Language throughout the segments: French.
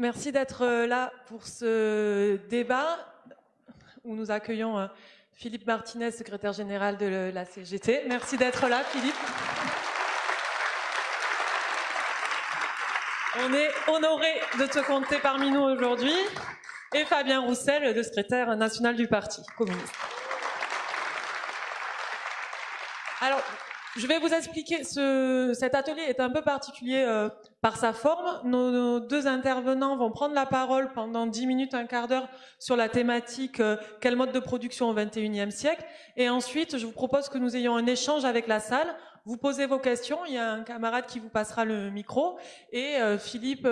merci d'être là pour ce débat où nous accueillons euh, Philippe Martinez, secrétaire général de la CGT. Merci d'être là, Philippe. On est honoré de te compter parmi nous aujourd'hui. Et Fabien Roussel, le secrétaire national du Parti communiste. Alors, je vais vous expliquer, ce, cet atelier est un peu particulier euh, par sa forme. Nos, deux intervenants vont prendre la parole pendant 10 minutes, un quart d'heure sur la thématique euh, quel mode de production au 21e siècle. Et ensuite, je vous propose que nous ayons un échange avec la salle. Vous posez vos questions, il y a un camarade qui vous passera le micro et euh, Philippe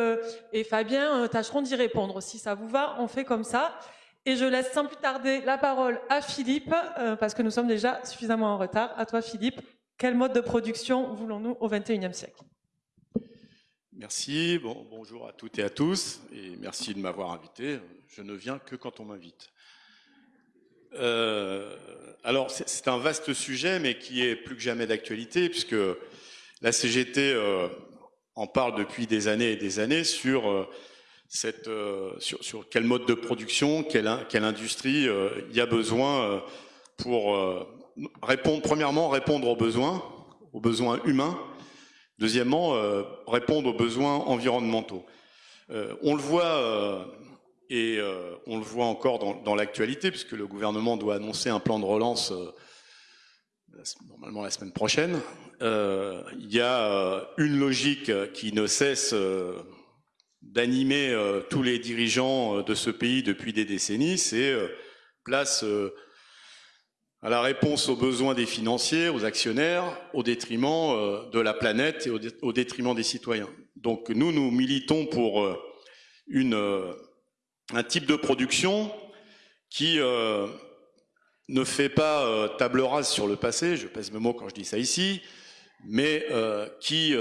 et Fabien tâcheront d'y répondre. Si ça vous va, on fait comme ça. Et je laisse sans plus tarder la parole à Philippe, parce que nous sommes déjà suffisamment en retard. À toi Philippe, quel mode de production voulons-nous au XXIe siècle? Merci, bon, bonjour à toutes et à tous, et merci de m'avoir invité. Je ne viens que quand on m'invite. Euh, alors, c'est un vaste sujet, mais qui est plus que jamais d'actualité, puisque la CGT euh, en parle depuis des années et des années sur, euh, quel mode de production, quelle industrie il y a besoin pour répondre, premièrement, répondre aux besoins, aux besoins humains. Deuxièmement, euh, répondre aux besoins environnementaux. Euh, on le voit, euh, et on le voit encore dans, dans l'actualité, puisque le gouvernement doit annoncer un plan de relance normalement la semaine prochaine. il y a une logique qui ne cesse d'animer tous les dirigeants de ce pays depuis des décennies, c'est place à la réponse aux besoins des financiers, aux actionnaires, au détriment euh, de la planète et au, détriment des citoyens. Donc nous, nous militons pour euh, une, euh, un type de production qui ne fait pas table rase sur le passé, je pèse mes mots quand je dis ça ici, mais qui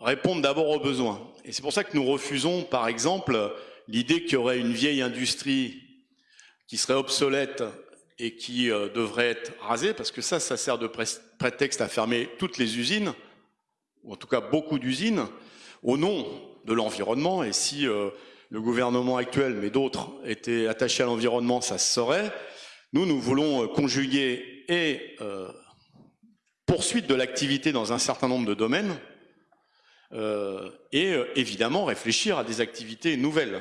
répondent d'abord aux besoins. Et c'est pour ça que nous refusons, par exemple, l'idée qu'il y aurait une vieille industrie qui serait obsolète et qui euh, devrait être rasé, parce que ça, ça sert de prétexte à fermer toutes les usines, ou en tout cas beaucoup d'usines, au nom de l'environnement. Et si euh, le gouvernement actuel, mais d'autres, étaient attachés à l'environnement, ça se saurait. Nous, nous voulons euh, conjuguer et poursuite de l'activité dans un certain nombre de domaines, et évidemment réfléchir à des activités nouvelles,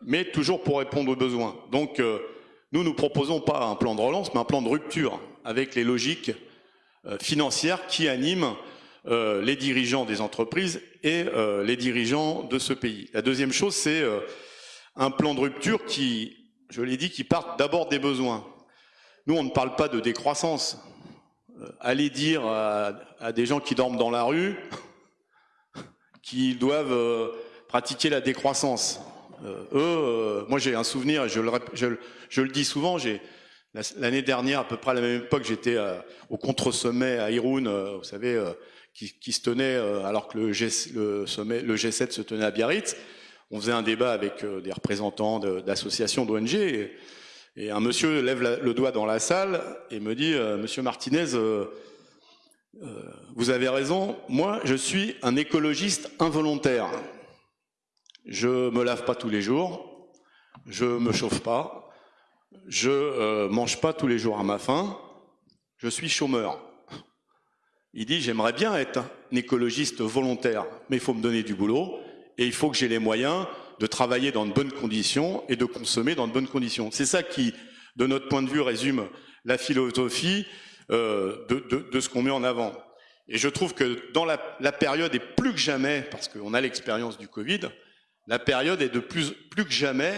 mais toujours pour répondre aux besoins. Donc, nous, nous proposons pas un plan de relance, mais un plan de rupture avec les logiques euh, financières qui animent euh, les dirigeants des entreprises et euh, les dirigeants de ce pays. La deuxième chose, c'est un plan de rupture qui, je l'ai dit, qui part d'abord des besoins. Nous, on ne parle pas de décroissance. allez dire à, des gens qui dorment dans la rue qu'ils doivent pratiquer la décroissance. Eux, moi j'ai un souvenir, je le, dis souvent, l'année dernière, à peu près à la même époque, j'étais euh, au contre-sommet à Irun, euh, vous savez, euh, qui, se tenait alors que le, G, le, sommet, le G7 se tenait à Biarritz. On faisait un débat avec des représentants d'associations d'ONG et, un monsieur lève le doigt dans la salle et me dit Monsieur Martinez, vous avez raison, moi je suis un écologiste involontaire. Je me lave pas tous les jours, je me chauffe pas, je euh, mange pas tous les jours à ma faim, je suis chômeur. Il dit, j'aimerais bien être un écologiste volontaire, mais il faut me donner du boulot, et il faut que j'ai les moyens de travailler dans de bonnes conditions et de consommer dans de bonnes conditions. C'est ça qui, de notre point de vue, résume la philosophie euh, de, ce qu'on met en avant. Et je trouve que dans la, période, et plus que jamais, parce qu'on a l'expérience du Covid, la période est de plus, plus que jamais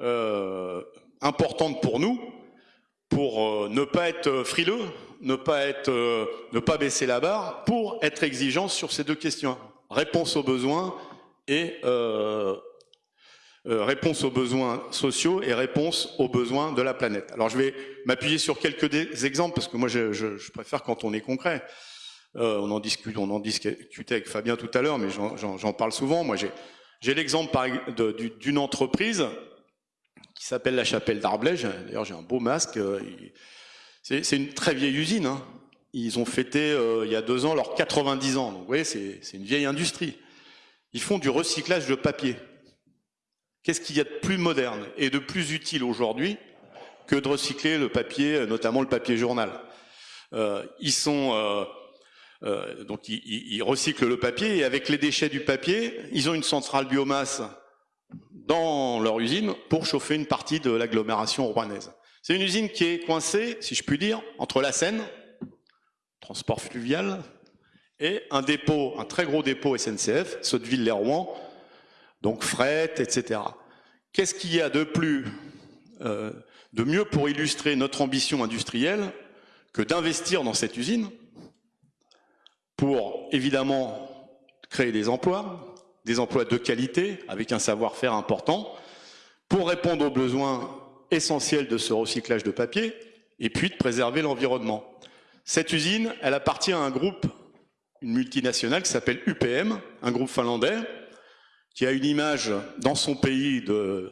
euh, importante pour nous, pour euh, ne pas être frileux, ne pas, être, euh, ne pas baisser la barre, pour être exigeant sur ces deux questions. Réponse aux besoins et euh, réponse aux besoins sociaux et réponse aux besoins de la planète. Alors je vais m'appuyer sur quelques exemples parce que moi je, je, préfère quand on est concret. on en discute, on en discutait avec Fabien tout à l'heure, mais j'en parle souvent. Moi j'ai l'exemple d'une entreprise qui s'appelle la chapelle d'Arblège. D'ailleurs, j'ai un beau masque. Euh, c'est une très vieille usine. Hein. Ils ont fêté euh, il y a deux ans leurs 90 ans. Donc, vous voyez, c'est une vieille industrie. Ils font du recyclage de papier. Qu'est-ce qu'il y a de plus moderne et de plus utile aujourd'hui que de recycler le papier, notamment le papier journal? Euh, Ils sont euh, euh, donc ils, recyclent le papier et avec les déchets du papier, ils ont une centrale biomasse dans leur usine pour chauffer une partie de l'agglomération rouennaise. C'est une usine qui est coincée, si je puis dire, entre la Seine, transport fluvial, et un dépôt, un très gros dépôt SNCF, Sotteville-les-Rouen, donc fret, etc. Qu'est-ce qu'il y a de plus, euh, de mieux pour illustrer notre ambition industrielle que d'investir dans cette usine pour évidemment créer des emplois, des emplois de qualité avec un savoir-faire important, pour répondre aux besoins essentiels de ce recyclage de papier et puis de préserver l'environnement. Cette usine, elle appartient à un groupe, une multinationale qui s'appelle UPM, un groupe finlandais, qui a une image dans son pays de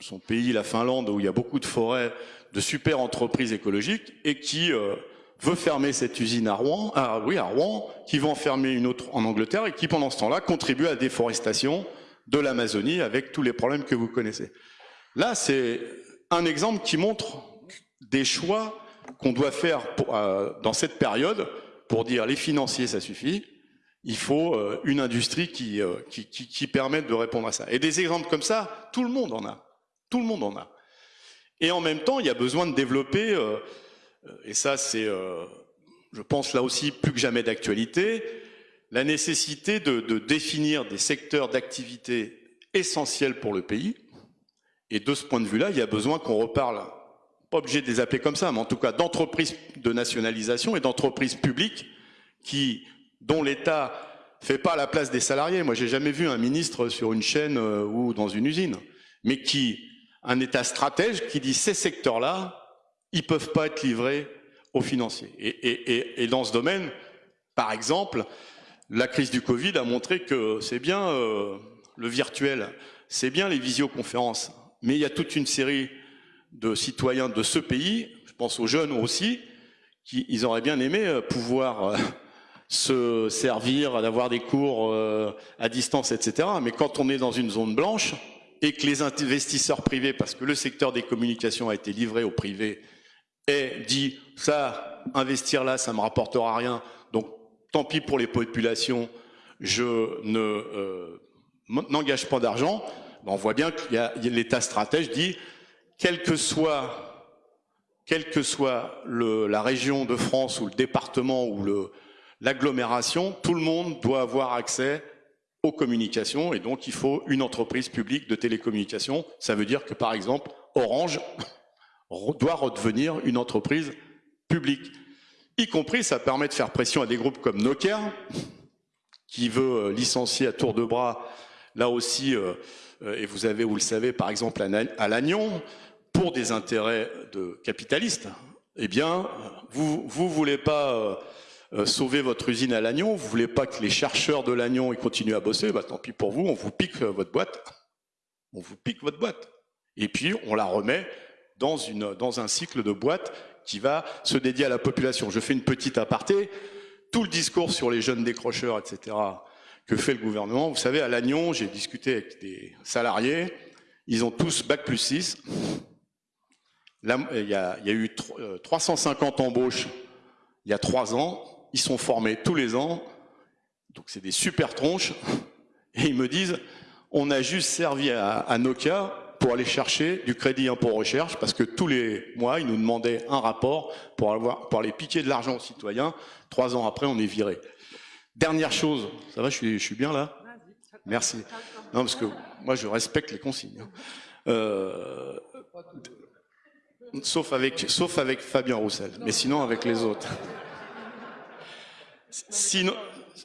son pays, la Finlande, où il y a beaucoup de forêts, de super entreprises écologiques, et qui euh, veut fermer cette usine à Rouen, ah oui, à Rouen, qui va en fermer une autre en Angleterre, et qui pendant ce temps-là contribue à la déforestation de l'Amazonie avec tous les problèmes que vous connaissez. Là, c'est un exemple qui montre des choix qu'on doit faire euh, dans cette période pour dire les financiers, ça suffit, il faut euh, une industrie qui, euh, qui, qui, permette de répondre à ça. Et des exemples comme ça, tout le monde en a. Tout le monde en a. Et en même temps, il y a besoin de développer, euh, et ça c'est, euh, je pense là aussi plus que jamais d'actualité, la nécessité de, de définir des secteurs d'activité essentiels pour le pays. Et de ce point de vue-là, il y a besoin qu'on reparle, pas obligé de les appeler comme ça, mais en tout cas d'entreprises de nationalisation et d'entreprises publiques qui dont l'État fait pas la place des salariés. Moi, j'ai jamais vu un ministre sur une chaîne euh, ou dans une usine, mais qui, un État stratège qui dit ces secteurs-là, ils peuvent pas être livrés aux financiers. Et, dans ce domaine, par exemple, la crise du Covid a montré que c'est bien euh, le virtuel, c'est bien les visioconférences, mais il y a toute une série de citoyens de ce pays, je pense aux jeunes aussi, qui ils auraient bien aimé euh, pouvoir euh, se servir, d'avoir des cours à distance, etc. Mais quand on est dans une zone blanche et que les investisseurs privés, parce que le secteur des communications a été livré au privé, et dit ça, investir là, ça me rapportera rien, donc tant pis pour les populations, je ne euh, n'engage pas d'argent. Ben, on voit bien a l'État stratège dit quel que soit quelle que soit le, la région de France ou le département ou l'agglomération, tout le monde doit avoir accès aux communications et donc il faut une entreprise publique de télécommunications. Ça veut dire que par exemple, Orange doit redevenir une entreprise publique. Y compris, ça permet de faire pression à des groupes comme Nokia, qui veut euh, licencier à tour de bras, là aussi, euh, euh, et vous avez, vous le savez, par exemple à Lannion, pour des intérêts de capitalistes. Eh bien, vous vous voulez pas sauver votre usine à Lannion, vous voulez pas que les chercheurs de Lannion continuent à bosser, bah, tant pis pour vous, on vous pique votre boîte. On vous pique votre boîte. Et puis, on la remet dans, un cycle de boîte qui va se dédier à la population. Je fais une petite aparté. Tout le discours sur les jeunes décrocheurs, etc., que fait le gouvernement. Vous savez, à Lannion, j'ai discuté avec des salariés. Ils ont tous bac plus 6. Là, il, y a, il y a eu 350 euh, embauches il y a trois ans. Ils sont formés tous les ans, donc c'est des super tronches, et ils me disent, on a juste servi à, Nokia pour aller chercher du crédit impôt recherche, parce que tous les mois, ils nous demandaient un rapport pour, avoir, pour aller piquer de l'argent aux citoyens. Trois ans après, on est viré. Dernière chose, ça va, je suis, bien là? Merci. Non, parce que moi, je respecte les consignes. Hein. Euh, sauf, avec, sauf avec Fabien Roussel, mais sinon avec les autres. Sinon,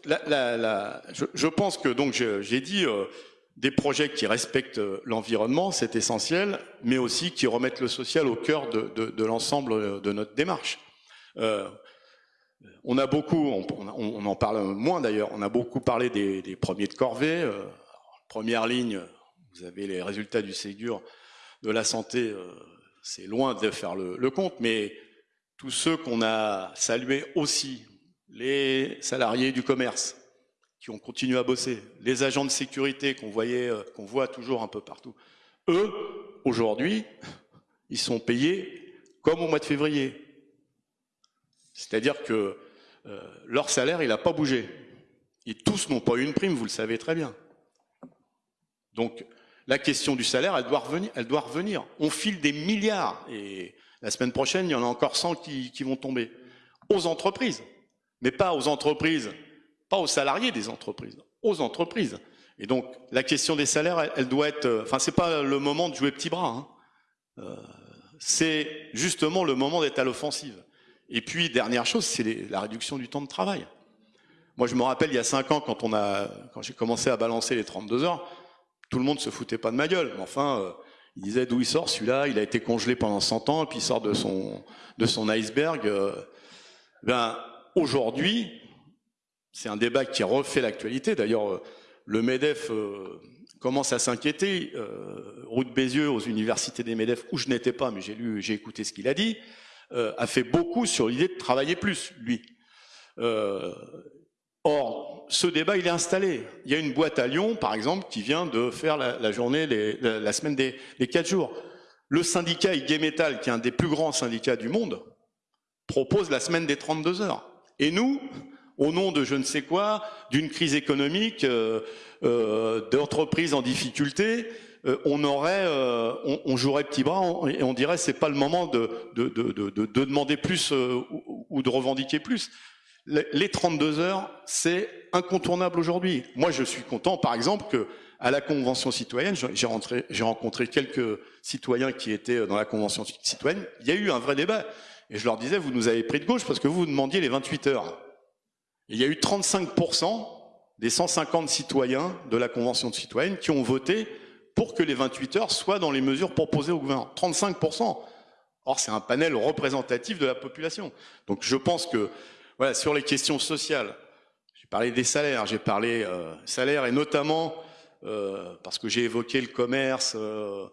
je, pense que donc j'ai dit euh, des projets qui respectent euh, l'environnement, c'est essentiel, mais aussi qui remettent le social au cœur de, l'ensemble de notre démarche. Euh, on a beaucoup, on, en parle moins d'ailleurs, on a beaucoup parlé des, premiers de corvée. Euh, première ligne, vous avez les résultats du Ségur de la santé, euh, c'est loin de faire le compte, mais tous ceux qu'on a salués aussi les salariés du commerce, qui ont continué à bosser, les agents de sécurité qu'on voyait, euh, qu'on voit toujours un peu partout, eux, aujourd'hui, ils sont payés comme au mois de février. C'est-à-dire que euh, leur salaire, il n'a pas bougé. Et tous n'ont pas eu une prime, vous le savez très bien. Donc, la question du salaire, elle doit revenir. Elle doit revenir. On file des milliards. Et la semaine prochaine, il y en a encore 100 qui, qui vont tomber. Aux entreprises. Mais pas aux entreprises pas aux salariés des entreprises, aux entreprises. Et donc, la question des salaires, elle, doit être... Euh, enfin, c'est pas le moment de jouer petit bras. Hein. Euh, c'est justement le moment d'être à l'offensive. Et puis, dernière chose, c'est la réduction du temps de travail. Moi, je me rappelle, il y a cinq ans, quand, on a, quand j'ai commencé à balancer les 32 heures, tout le monde se foutait pas de ma gueule. Mais enfin, euh, il disait d'où il sort celui-là, il a été congelé pendant 100 ans, et puis il sort de son, de son iceberg. Ben, aujourd'hui, c'est un débat qui refait l'actualité. D'ailleurs, euh, le MEDEF euh, commence à s'inquiéter. Euh, Route Bézieux, aux universités des MEDEF, où je n'étais pas, mais j'ai lu, j'ai écouté ce qu'il a dit, a fait beaucoup sur l'idée de travailler plus, lui. or, ce débat, il est installé. Il y a une boîte à Lyon, par exemple, qui vient de faire la, journée, la, semaine des, quatre jours. Le syndicat IG Metal, qui est un des plus grands syndicats du monde, propose la semaine des 32 heures. Et nous, au nom de je ne sais quoi, d'une crise économique, euh, euh, d'entreprises en difficulté, euh, on aurait, on, jouerait petit bras et on dirait c'est pas le moment de, de, de, de demander plus ou, ou, de revendiquer plus. Les 32 heures, c'est incontournable aujourd'hui. Moi, je suis content, par exemple, que à la Convention citoyenne, j'ai rencontré quelques citoyens qui étaient dans la Convention citoyenne, il y a eu un vrai débat. Et je leur disais, vous nous avez pris de gauche parce que vous, vous demandiez les 28 heures il y a eu 35% des 150 citoyens de la Convention de citoyenne qui ont voté pour que les 28 heures soient dans les mesures proposées au gouvernement. 35%. Or, c'est un panel représentatif de la population. Donc, je pense que, voilà, sur les questions sociales, j'ai parlé des salaires, j'ai parlé euh, salaires et notamment euh, parce que j'ai évoqué le commerce euh,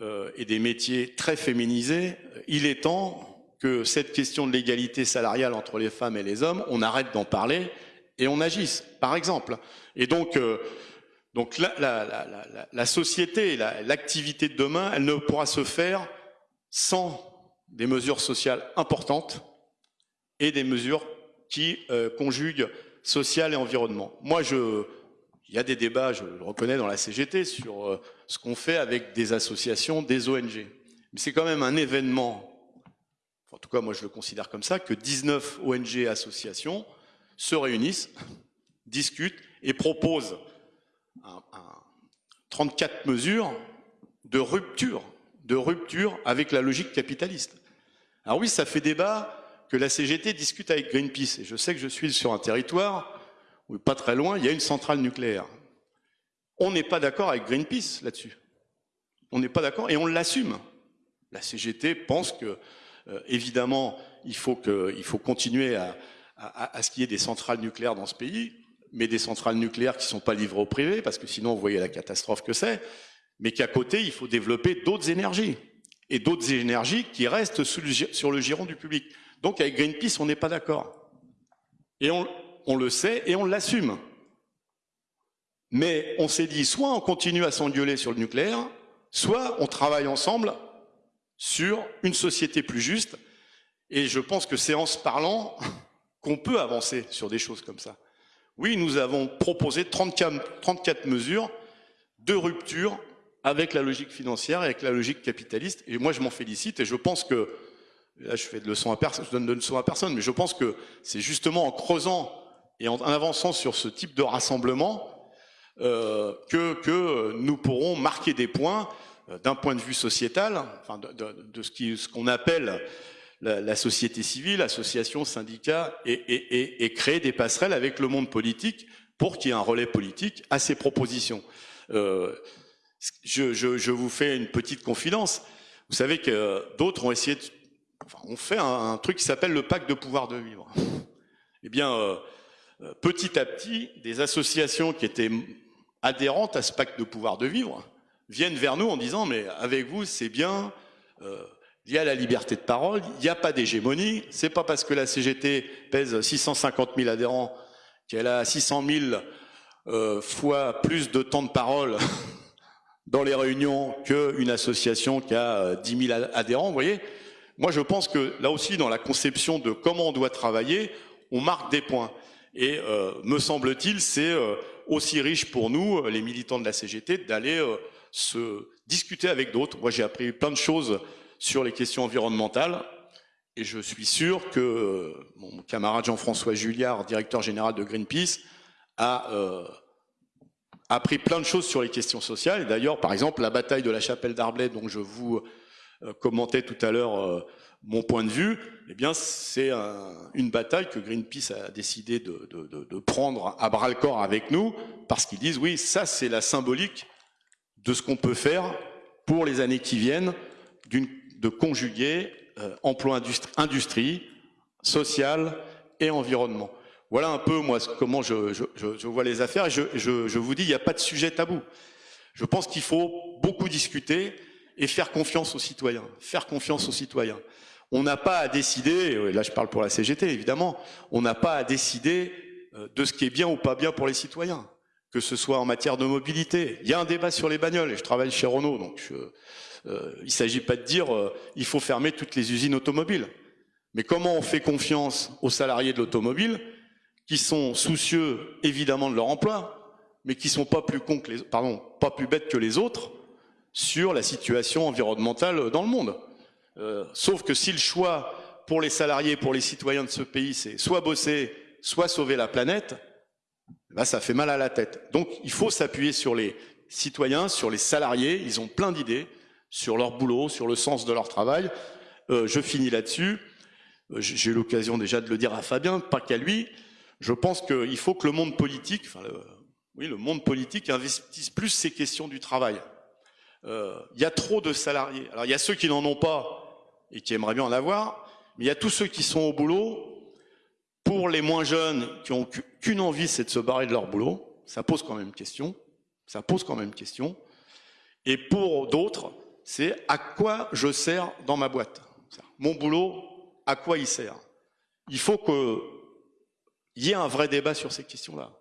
euh, et des métiers très féminisés. Il est temps que cette question de l'égalité salariale entre les femmes et les hommes, on arrête d'en parler et on agisse, par exemple. Et donc, euh, donc la, la, la, la société, l'activité de demain, elle ne pourra se faire sans des mesures sociales importantes et des mesures qui euh, conjuguent social et environnement. Moi, je, il y a des débats, je le reconnais dans la CGT, sur euh, ce qu'on fait avec des associations, des ONG. Mais c'est quand même un événement en tout cas moi je le considère comme ça, que 19 ONG et associations se réunissent, discutent et proposent 34 mesures de rupture, de rupture avec la logique capitaliste. Alors oui, ça fait débat que la CGT discute avec Greenpeace. Et je sais que je suis sur un territoire où, pas très loin, il y a une centrale nucléaire. On n'est pas d'accord avec Greenpeace là-dessus. On n'est pas d'accord et on l'assume. La CGT pense que évidemment, il faut, continuer à ce qu'il y ait des centrales nucléaires dans ce pays, mais des centrales nucléaires qui ne sont pas livrées au privé, parce que sinon, vous voyez la catastrophe que c'est, mais qu'à côté, il faut développer d'autres énergies, et d'autres énergies qui restent sur le giron du public. Donc avec Greenpeace, on n'est pas d'accord. Et on, on le sait et on l'assume. Mais on s'est dit, soit on continue à s'engueuler sur le nucléaire, soit on travaille ensemble sur une société plus juste. Et je pense que c'est en se parlant qu'on peut avancer sur des choses comme ça. Oui, nous avons proposé 34, 34 mesures de rupture avec la logique financière et avec la logique capitaliste. Et moi, je m'en félicite et je pense que, là, je fais de leçons à personne, je donne de à personne, mais je pense que c'est justement en creusant et en avançant sur ce type de rassemblement euh, que, nous pourrons marquer des points d'un point de vue sociétal, de, ce qu'on appelle la, société civile, associations, syndicats, et, créer des passerelles avec le monde politique pour qu'il y ait un relais politique à ces propositions. Euh, je, vous fais une petite confidence. Vous savez que d'autres ont essayé, de, fait un, truc qui s'appelle le pacte de pouvoir de vivre. Eh bien, euh, euh petit à petit, des associations qui étaient adhérentes à ce pacte de pouvoir de vivre viennent vers nous en disant mais avec vous c'est bien, euh, il y a la liberté de parole, il n'y a pas d'hégémonie, c'est pas parce que la CGT pèse 650 000 adhérents qu'elle a 600 000 euh, fois plus de temps de parole dans les réunions qu'une association qui a 10 000 adhérents, vous voyez Moi, je pense que là aussi, dans la conception de comment on doit travailler, on marque des points. Et euh, me semble-t-il, c'est euh, aussi riche pour nous, les militants de la CGT, d'aller se discuter avec d'autres. Moi, j'ai appris plein de choses sur les questions environnementales. Et je suis sûr que mon camarade Jean-François Julliard, directeur général de Greenpeace, a euh, appris plein de choses sur les questions sociales. D'ailleurs, par exemple, la bataille de la chapelle d'Arblay, dont je vous euh, commentais tout à l'heure euh, mon point de vue, eh bien, c'est une bataille que Greenpeace a décidé de, de, prendre à bras le corps avec nous, parce qu'ils disent, oui, ça, c'est la symbolique de ce qu'on peut faire pour les années qui viennent, de conjuguer euh, emploi industrie, social et environnement. Voilà un peu moi comment je, vois les affaires et je, je vous dis il n'y a pas de sujet tabou. Je pense qu'il faut beaucoup discuter et faire confiance aux citoyens. Faire confiance aux citoyens. On n'a pas à décider, là je parle pour la CGT évidemment, on n'a pas à décider euh, de ce qui est bien ou pas bien pour les citoyens que ce soit en matière de mobilité. Il y a un débat sur les bagnoles, et je travaille chez Renault, donc euh, il ne s'agit pas de dire euh, il faut fermer toutes les usines automobiles. Mais comment on fait confiance aux salariés de l'automobile qui sont soucieux évidemment de leur emploi, mais qui sont pas plus cons que les, pardon, pas plus bêtes que les autres sur la situation environnementale dans le monde. Euh, sauf que si le choix pour les salariés, pour les citoyens de ce pays, c'est soit bosser, soit sauver la planète, Là, ça fait mal à la tête. Donc, il faut s'appuyer sur les citoyens, sur les salariés. Ils ont plein d'idées sur leur boulot, sur le sens de leur travail. Euh, je finis là-dessus. Euh, j'ai eu l'occasion déjà de le dire à Fabien, pas qu'à lui. Je pense qu'il faut que le monde politique, oui, le monde politique investisse plus ces questions du travail. Euh, il y a trop de salariés. Alors, il y a ceux qui n'en ont pas et qui aimeraient bien en avoir, mais il y a tous ceux qui sont au boulot pour les moins jeunes qui ont qu'une envie, c'est de se barrer de leur boulot, ça pose quand même question. Ça pose quand même question. Et pour d'autres, c'est à quoi je sers dans ma boîte? Mon boulot, à quoi il sert? Il faut qu'il y ait un vrai débat sur ces questions-là.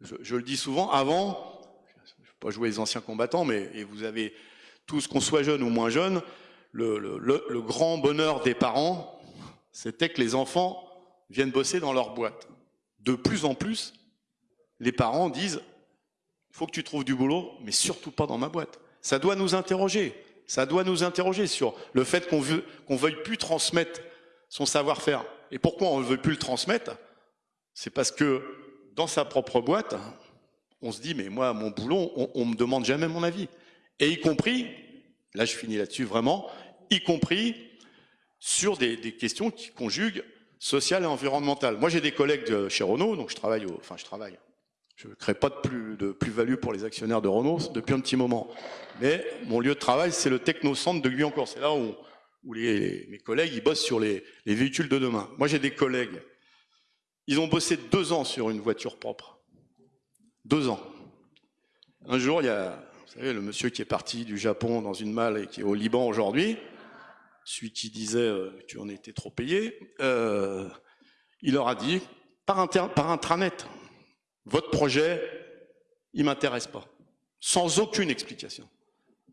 Je, le dis souvent, avant, je ne vais pas jouer les anciens combattants, mais vous avez tous, qu'on soit jeune ou moins jeune, le grand bonheur des parents, c'était que les enfants viennent bosser dans leur boîte. De plus en plus, les parents disent faut que tu trouves du boulot, mais surtout pas dans ma boîte. Ça doit nous interroger. Ça doit nous interroger sur le fait qu'on qu'on veuille plus transmettre son savoir-faire. Et pourquoi on ne veut plus le transmettre? C'est parce que dans sa propre boîte, on se dit mais moi, mon boulot, on, ne me demande jamais mon avis. Et y compris, là je finis là-dessus vraiment, y compris sur des questions qui conjuguent social et environnemental. Moi, j'ai des collègues chez Renault, donc je travaille, enfin, je travaille. Je ne crée pas de plus de plus-value pour les actionnaires de Renault depuis un petit moment. Mais mon lieu de travail, c'est le technocentre de Guyancourt. C'est là où, où les, mes collègues ils bossent sur les, les véhicules de demain. Moi, j'ai des collègues. Ils ont bossé deux ans sur une voiture propre. Deux ans. Un jour, il y a, vous savez, le monsieur qui est parti du Japon dans une malle et qui est au Liban aujourd'hui celui qui disait euh, tu en étais trop payé, euh, il leur a dit, par, intranet, votre projet, il m'intéresse pas. Sans aucune explication.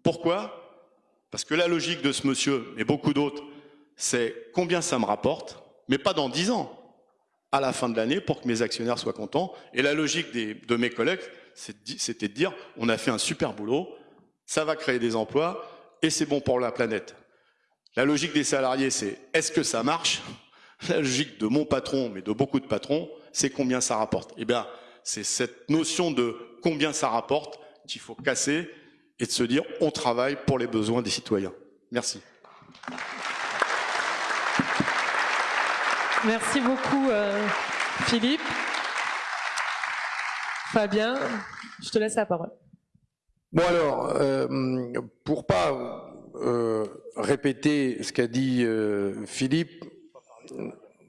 Pourquoi? Parce que la logique de ce monsieur, et beaucoup d'autres, c'est combien ça me rapporte, mais pas dans dix ans, à la fin de l'année, pour que mes actionnaires soient contents. Et la logique de mes collègues, c'était de dire, on a fait un super boulot, ça va créer des emplois, et c'est bon pour la planète. La logique des salariés, c'est est-ce que ça marche? La logique de mon patron, mais de beaucoup de patrons, c'est combien ça rapporte? Eh bien, c'est cette notion de combien ça rapporte qu'il faut casser et de se dire on travaille pour les besoins des citoyens. Merci. Merci beaucoup, euh, Philippe. Fabien, je te laisse la parole. Bon alors, euh, pour pas euh, répéter ce qu'a dit euh, Philippe.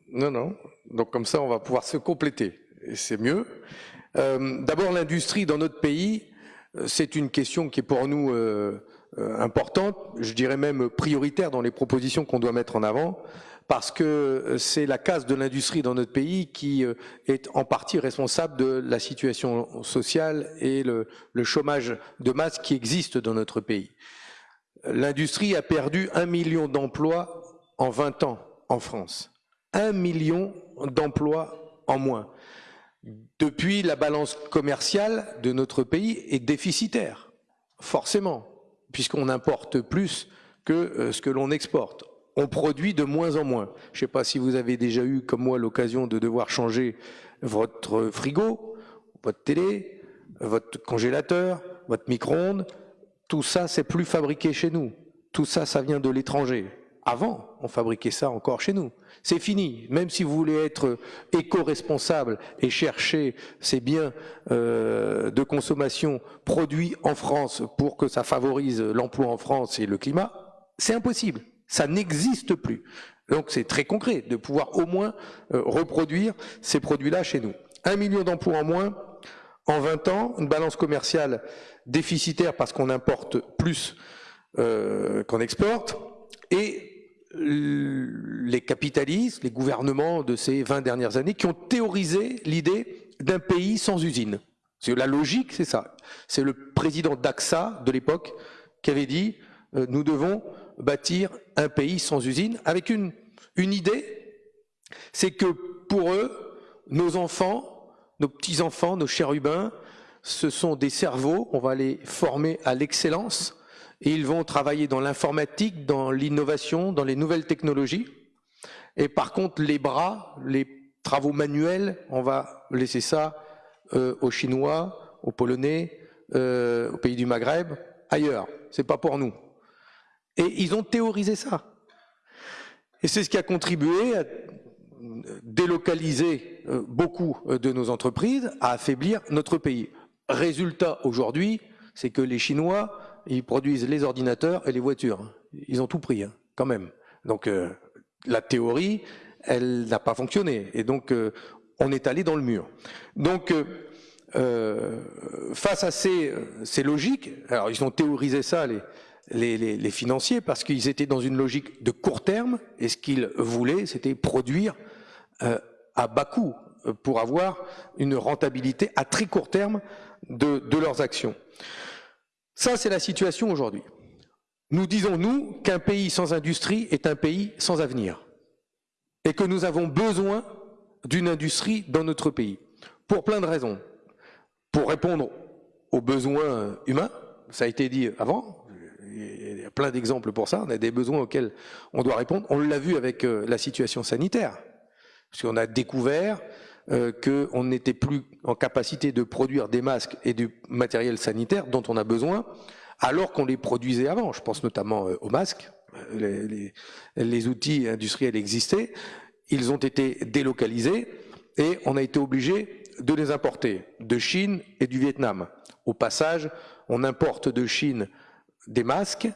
Non, non. Donc comme ça, on va pouvoir se compléter. Et c'est mieux. Euh, d'abord, l'industrie dans notre pays, c'est une question qui est pour nous importante, je dirais même prioritaire dans les propositions qu'on doit mettre en avant, parce que c'est la casse de l'industrie dans notre pays qui euh, est en partie responsable de la situation sociale et le, le chômage de masse qui existe dans notre pays. L'industrie a perdu un million d'emplois en 20 ans en France. Un million d'emplois en moins. Depuis, la balance commerciale de notre pays est déficitaire, forcément, puisqu'on importe plus que euh, ce que l'on exporte. On produit de moins en moins. Je ne sais pas si vous avez déjà eu, comme moi, l'occasion de devoir changer votre frigo, votre télé, votre congélateur, votre micro-ondes. Tout ça, c'est plus fabriqué chez nous. Tout ça, ça vient de l'étranger. Avant, on fabriquait ça encore chez nous. C'est fini. Même si vous voulez être éco-responsable et chercher ces biens euh, de consommation produits en France pour que ça favorise l'emploi en France et le climat, c'est impossible. Ça n'existe plus. Donc c'est très concret de pouvoir au moins euh, reproduire ces produits-là chez nous. Un million d'emplois en moins en 20 ans, une balance commerciale déficitaire parce qu'on importe plus euh, qu'on exporte, et les capitalistes, les gouvernements de ces 20 dernières années qui ont théorisé l'idée d'un pays sans usine. La logique, c'est ça. C'est le président d'AXA de l'époque qui avait dit euh, nous devons bâtir un pays sans usine avec une idée, c'est que pour eux, nos enfants, nos petits-enfants, nos chérubins, ce sont des cerveaux, on va les former à l'excellence, et ils vont travailler dans l'informatique, dans l'innovation, dans les nouvelles technologies. Et par contre, les bras, les travaux manuels, on va laisser ça euh, aux Chinois, aux Polonais, euh, aux pays du Maghreb, ailleurs. C'est pas pour nous. Et ils ont théorisé ça. Et c'est ce qui a contribué à délocaliser beaucoup de nos entreprises, à affaiblir notre pays. Résultat aujourd'hui, c'est que les Chinois ils produisent les ordinateurs et les voitures. Ils ont tout pris, hein, quand même. Donc euh, la théorie, elle n'a pas fonctionné. Et donc euh, on est allé dans le mur. Donc euh, face à ces, logiques, alors ils ont théorisé ça, les financiers, parce qu'ils étaient dans une logique de court terme, et ce qu'ils voulaient, c'était produire à bas coût pour avoir une rentabilité à très court terme de, de leurs actions. Ça, c'est la situation aujourd'hui. Nous disons, nous, qu'un pays sans industrie est un pays sans avenir. Et que nous avons besoin d'une industrie dans notre pays. Pour plein de raisons. Pour répondre aux besoins humains, ça a été dit avant, il y a plein d'exemples pour ça, on a des besoins auxquels on doit répondre. On l'a vu avec euh, la situation sanitaire. Parce qu'on a découvert euh, qu'on n'était plus en capacité de produire des masques et du matériel sanitaire dont on a besoin, alors qu'on les produisait avant. Je pense notamment euh, aux masques. Les, les, les, outils industriels existaient, ils ont été délocalisés et on a été obligé de les importer de Chine et du Vietnam. Au passage, on importe de Chine des masques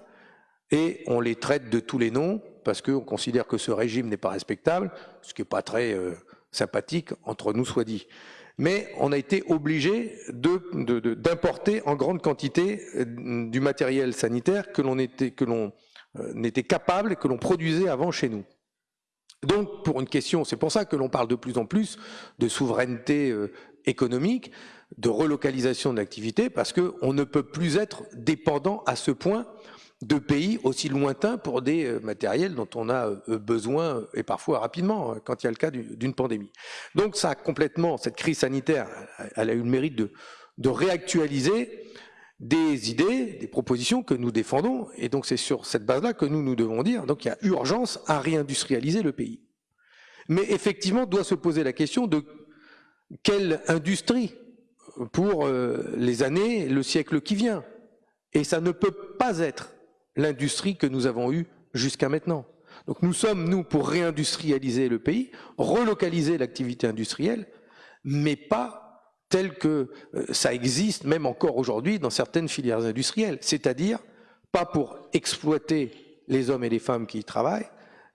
et on les traite de tous les noms parce qu'on considère que ce régime n'est pas respectable, ce qui n'est pas très euh, sympathique, entre nous soit dit. Mais on a été obligé d'importer en grande quantité euh, du matériel sanitaire que l'on était, euh, capable et que l'on produisait avant chez nous. Donc, pour une question, c'est pour ça que l'on parle de plus en plus de souveraineté économique, de relocalisation de l'activité, parce qu'on ne peut plus être dépendant à ce point de pays aussi lointains pour des euh, matériels dont on a euh, besoin et parfois rapidement hein, quand il y a le cas d'une pandémie. Donc ça a complètement, cette crise sanitaire, elle a eu le mérite de, de réactualiser des idées, des propositions que nous défendons, et donc c'est sur cette base-là que nous nous devons dire, donc il y a urgence à réindustrialiser le pays. Mais effectivement, doit se poser la question de quelle industrie pour euh, les années, le siècle qui vient. Et ça ne peut pas être l'industrie que nous avons eue jusqu'à maintenant. Donc nous sommes, nous, pour réindustrialiser le pays, relocaliser l'activité industrielle, mais pas tel que euh, ça existe même encore aujourd'hui dans certaines filières industrielles, c'est-à-dire pas pour exploiter les hommes et les femmes qui y travaillent,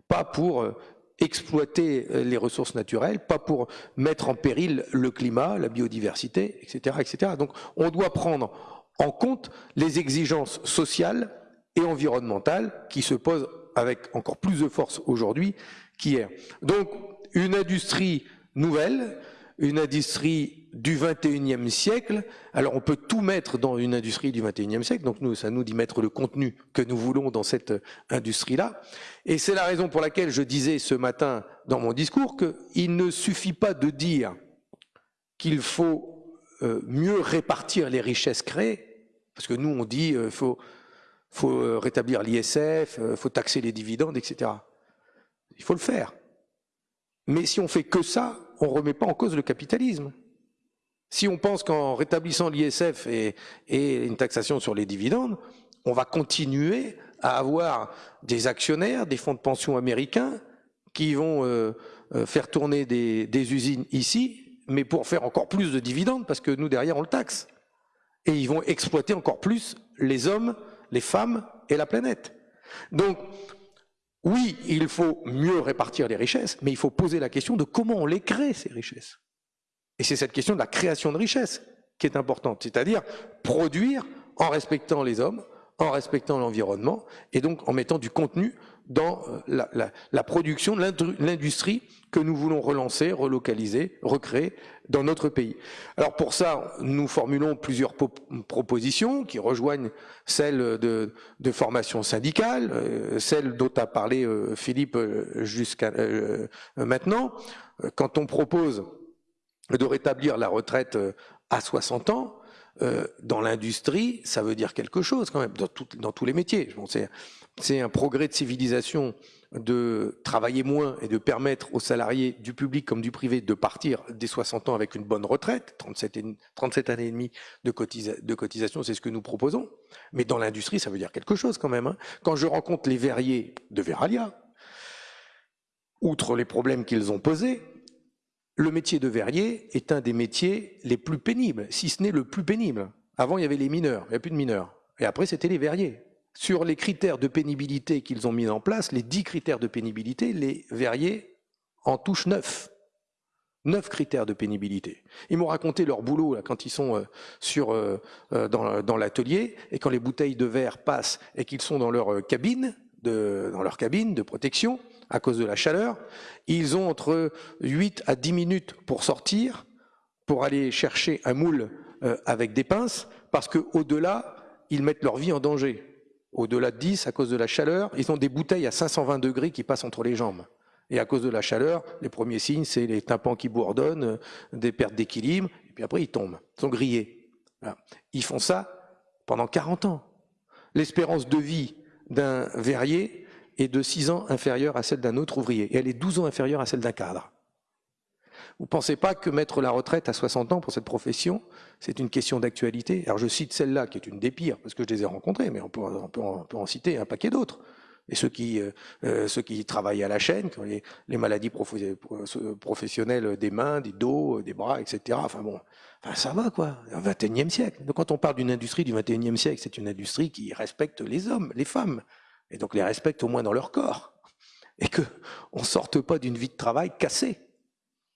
pas pour euh, exploiter euh, les ressources naturelles, pas pour mettre en péril le climat, la biodiversité, etc., etc. Donc on doit prendre en compte les exigences sociales et environnementale qui se pose avec encore plus de force aujourd'hui, qu'hier. Donc, une industrie nouvelle, une industrie du 21e siècle. Alors on peut tout mettre dans une industrie du 21e siècle, donc nous, ça nous dit mettre le contenu que nous voulons dans cette industrie-là. Et c'est la raison pour laquelle je disais ce matin dans mon discours qu'il ne suffit pas de dire qu'il faut euh, mieux répartir les richesses créées, parce que nous on dit qu'il euh, faut, faut euh, rétablir l'ISF, il faut taxer les dividendes, etc. Il faut le faire. Mais si on fait que ça, on ne remet pas en cause le capitalisme. Si on pense qu'en rétablissant l'ISF et, une taxation sur les dividendes, on va continuer à avoir des actionnaires, des fonds de pension américains qui vont euh, euh, faire tourner des, usines ici, mais pour faire encore plus de dividendes, parce que nous, derrière, on le taxe. Et ils vont exploiter encore plus les hommes, les femmes et la planète. Donc, oui, il faut mieux répartir les richesses, mais il faut poser la question de comment on les crée, ces richesses. Et c'est cette question de la création de richesses qui est importante, c'est-à-dire produire en respectant les hommes, en respectant l'environnement, et donc en mettant du contenu dans euh, la, production de l'industrie que nous voulons relancer, relocaliser, recréer dans notre pays. Alors pour ça, nous formulons plusieurs propositions qui rejoignent celles de, formation syndicale, euh, celles dont a parlé euh, Philippe jusqu'à maintenant. Quand on propose de rétablir la retraite à 60 ans, dans l'industrie, ça veut dire quelque chose quand même, dans, dans tous les métiers. C'est un progrès de civilisation de travailler moins et de permettre aux salariés du public comme du privé de partir dès 60 ans avec une bonne retraite, 37, 37 années et demie de, cotisation, c'est ce que nous proposons. Mais dans l'industrie, ça veut dire quelque chose quand même. Hein. Quand je rencontre les verriers de Veralia, outre les problèmes qu'ils ont posés, le métier de verrier est un des métiers les plus pénibles, si ce n'est le plus pénible. Avant, il y avait les mineurs, il n'y a plus de mineurs. Et après, c'était les verriers sur les critères de pénibilité qu'ils ont mis en place, les dix critères de pénibilité, les verriers en touchent neuf. Neuf critères de pénibilité. Ils m'ont raconté leur boulot quand ils sont euh, sur, euh, euh, dans, l'atelier et quand les bouteilles de verre passent et qu'ils sont dans leur cabine, de, dans leur cabine de protection à cause de la chaleur, ils ont entre 8 à 10 minutes pour sortir, pour aller chercher un moule avec des pinces, parce qu'au-delà, ils mettent leur vie en danger au-delà de 10, à cause de la chaleur, ils ont des bouteilles à 520 degrés qui passent entre les jambes. Et à cause de la chaleur, les premiers signes, c'est les tympans qui bourdonnent, des pertes d'équilibre, et puis après ils tombent, ils sont grillés. Ils font ça pendant 40 ans. L'espérance de vie d'un verrier est de 6 ans inférieure à celle d'un autre ouvrier, et elle est 12 ans inférieure à celle d'un cadre. Vous ne pensez pas que mettre la retraite à 60 ans pour cette profession, c'est une question d'actualité? Alors je cite celle-là, qui est une des pires, parce que je les ai rencontrées, mais on peut, en, citer un paquet d'autres. Et ceux qui, euh, euh, ceux qui travaillent à la chaîne, les, les maladies professionnelles des mains, des dos, des bras, etc. Enfin bon, enfin ça va quoi, au XXIe siècle. Donc quand on parle d'une industrie du XXIe siècle, c'est une industrie qui respecte les hommes, les femmes, et donc les respecte au moins dans leur corps. Et que on sorte pas d'une vie de travail cassée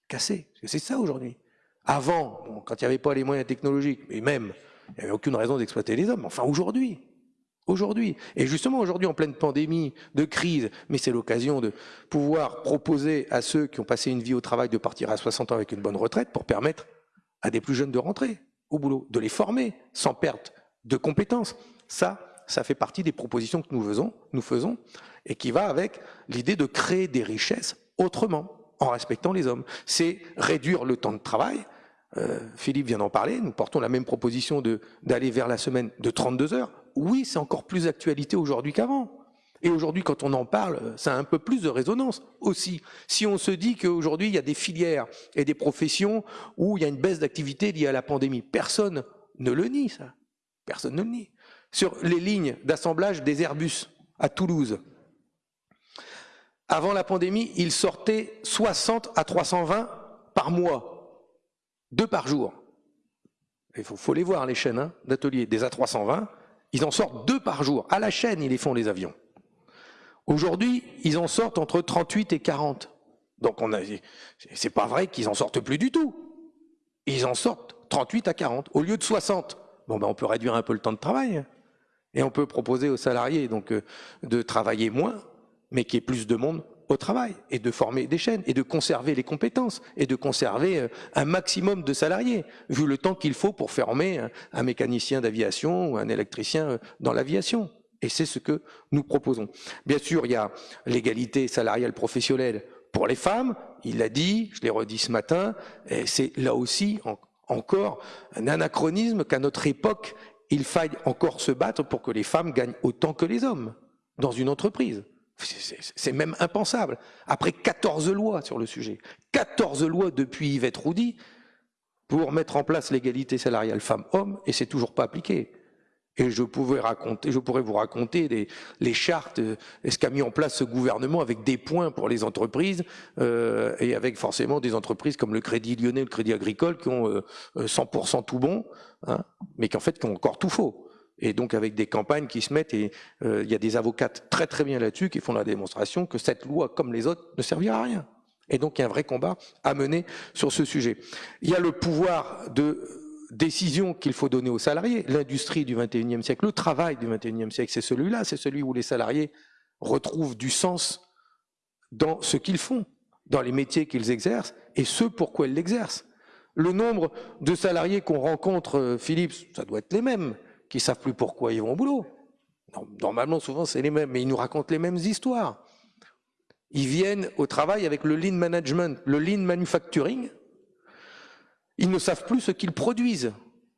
cassé. C'est ça aujourd'hui. Avant, quand il n'y avait pas les moyens technologiques, et même, il n'y avait aucune raison d'exploiter les hommes. Enfin, aujourd'hui. Aujourd'hui. Et justement, aujourd'hui, en pleine pandémie, de crise, mais c'est l'occasion de pouvoir proposer à ceux qui ont passé une vie au travail de partir à 60 ans avec une bonne retraite pour permettre à des plus jeunes de rentrer au boulot, de les former sans perte de compétences. Ça, ça fait partie des propositions que nous faisons, nous faisons et qui va avec l'idée de créer des richesses autrement en respectant les hommes. C'est réduire le temps de travail. Euh, Philippe vient d'en parler, nous portons la même proposition d'aller vers la semaine de 32 heures. Oui, c'est encore plus d'actualité aujourd'hui qu'avant. Et aujourd'hui, quand on en parle, ça a un peu plus de résonance aussi. Si on se dit qu'aujourd'hui, il y a des filières et des professions où il y a une baisse d'activité liée à la pandémie, personne ne le nie, ça. Personne ne le nie. Sur les lignes d'assemblage des Airbus à Toulouse, avant la pandémie, ils sortaient 60 à 320 par mois, deux par jour. Il faut, les voir, les chaînes hein, d'ateliers, des A320, ils en sortent deux par jour. À la chaîne, ils les font, les avions. Aujourd'hui, ils en sortent entre 38 et 40. Donc, on a, c'est pas vrai qu'ils en sortent plus du tout. Ils en sortent 38 à 40, au lieu de 60. Bon, ben, on peut réduire un peu le temps de travail. Et on peut proposer aux salariés, euh, de travailler moins mais qu'il y ait plus de monde au travail et de former des chaînes et de conserver les compétences et de conserver euh, un maximum de salariés, vu le temps qu'il faut pour former un mécanicien d'aviation ou un électricien euh, dans l'aviation. Et c'est ce que nous proposons. Bien sûr, il y a l'égalité salariale professionnelle pour les femmes, il l'a dit, je l'ai redit ce matin, et c'est là aussi encore un anachronisme qu'à notre époque, il faille encore se battre pour que les femmes gagnent autant que les hommes dans une entreprise. C'est même impensable. Après 14 lois sur le sujet, 14 lois depuis Yvette Roudy pour mettre en place l'égalité salariale femmes-hommes, et c'est toujours pas appliqué. Et je, pouvais raconter, je pourrais vous raconter les chartes, euh, ce qu'a mis en place ce gouvernement avec des points pour les entreprises euh, et avec forcément des entreprises comme le Crédit Lyonnais, le Crédit Agricole qui ont 100% euh, tout bon, hein, mais qui en fait qui ont encore tout faux. Et donc avec des campagnes qui se mettent, et il y a des avocates très très bien là-dessus qui font la démonstration que cette loi, comme les autres, ne servira à rien. Et donc il y a un vrai combat à mener sur ce sujet. Il y a le pouvoir de décision qu'il faut donner aux salariés. L'industrie du 21e siècle, le travail du 21e siècle, c'est celui-là, c'est celui où les salariés retrouvent du sens dans ce qu'ils font, dans les métiers qu'ils exercent et ce pourquoi ils l'exercent. Le nombre de salariés qu'on rencontre, euh, Philippe, ça doit être les mêmes, qui savent plus pourquoi ils vont au boulot. Normalement, souvent, c'est les mêmes, mais ils nous racontent les mêmes histoires. Ils viennent au travail avec le lean management, le lean manufacturing, ils ne savent plus ce qu'ils produisent.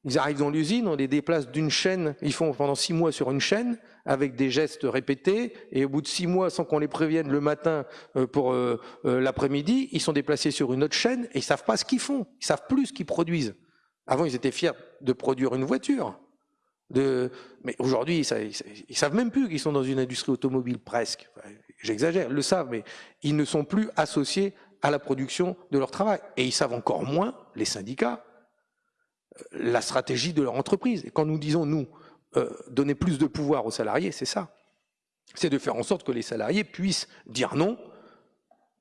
Ils arrivent dans l'usine, on les déplace d'une chaîne, ils font pendant six mois sur une chaîne, avec des gestes répétés, et au bout de six mois, sans qu'on les prévienne le matin euh, pour euh, euh, l'après-midi, ils sont déplacés sur une autre chaîne, et ils savent pas ce qu'ils font, ils savent plus ce qu'ils produisent. Avant, ils étaient fiers de produire une voiture. Mais aujourd'hui, ils, ils, savent même plus qu'ils sont dans une industrie automobile, presque. J'exagère, ils le savent, mais ils ne sont plus associés à la production de leur travail. Et ils savent encore moins, les syndicats, euh, la stratégie de leur entreprise. Et quand nous disons, nous, euh, donner plus de pouvoir aux salariés, c'est ça. C'est de faire en sorte que les salariés puissent dire non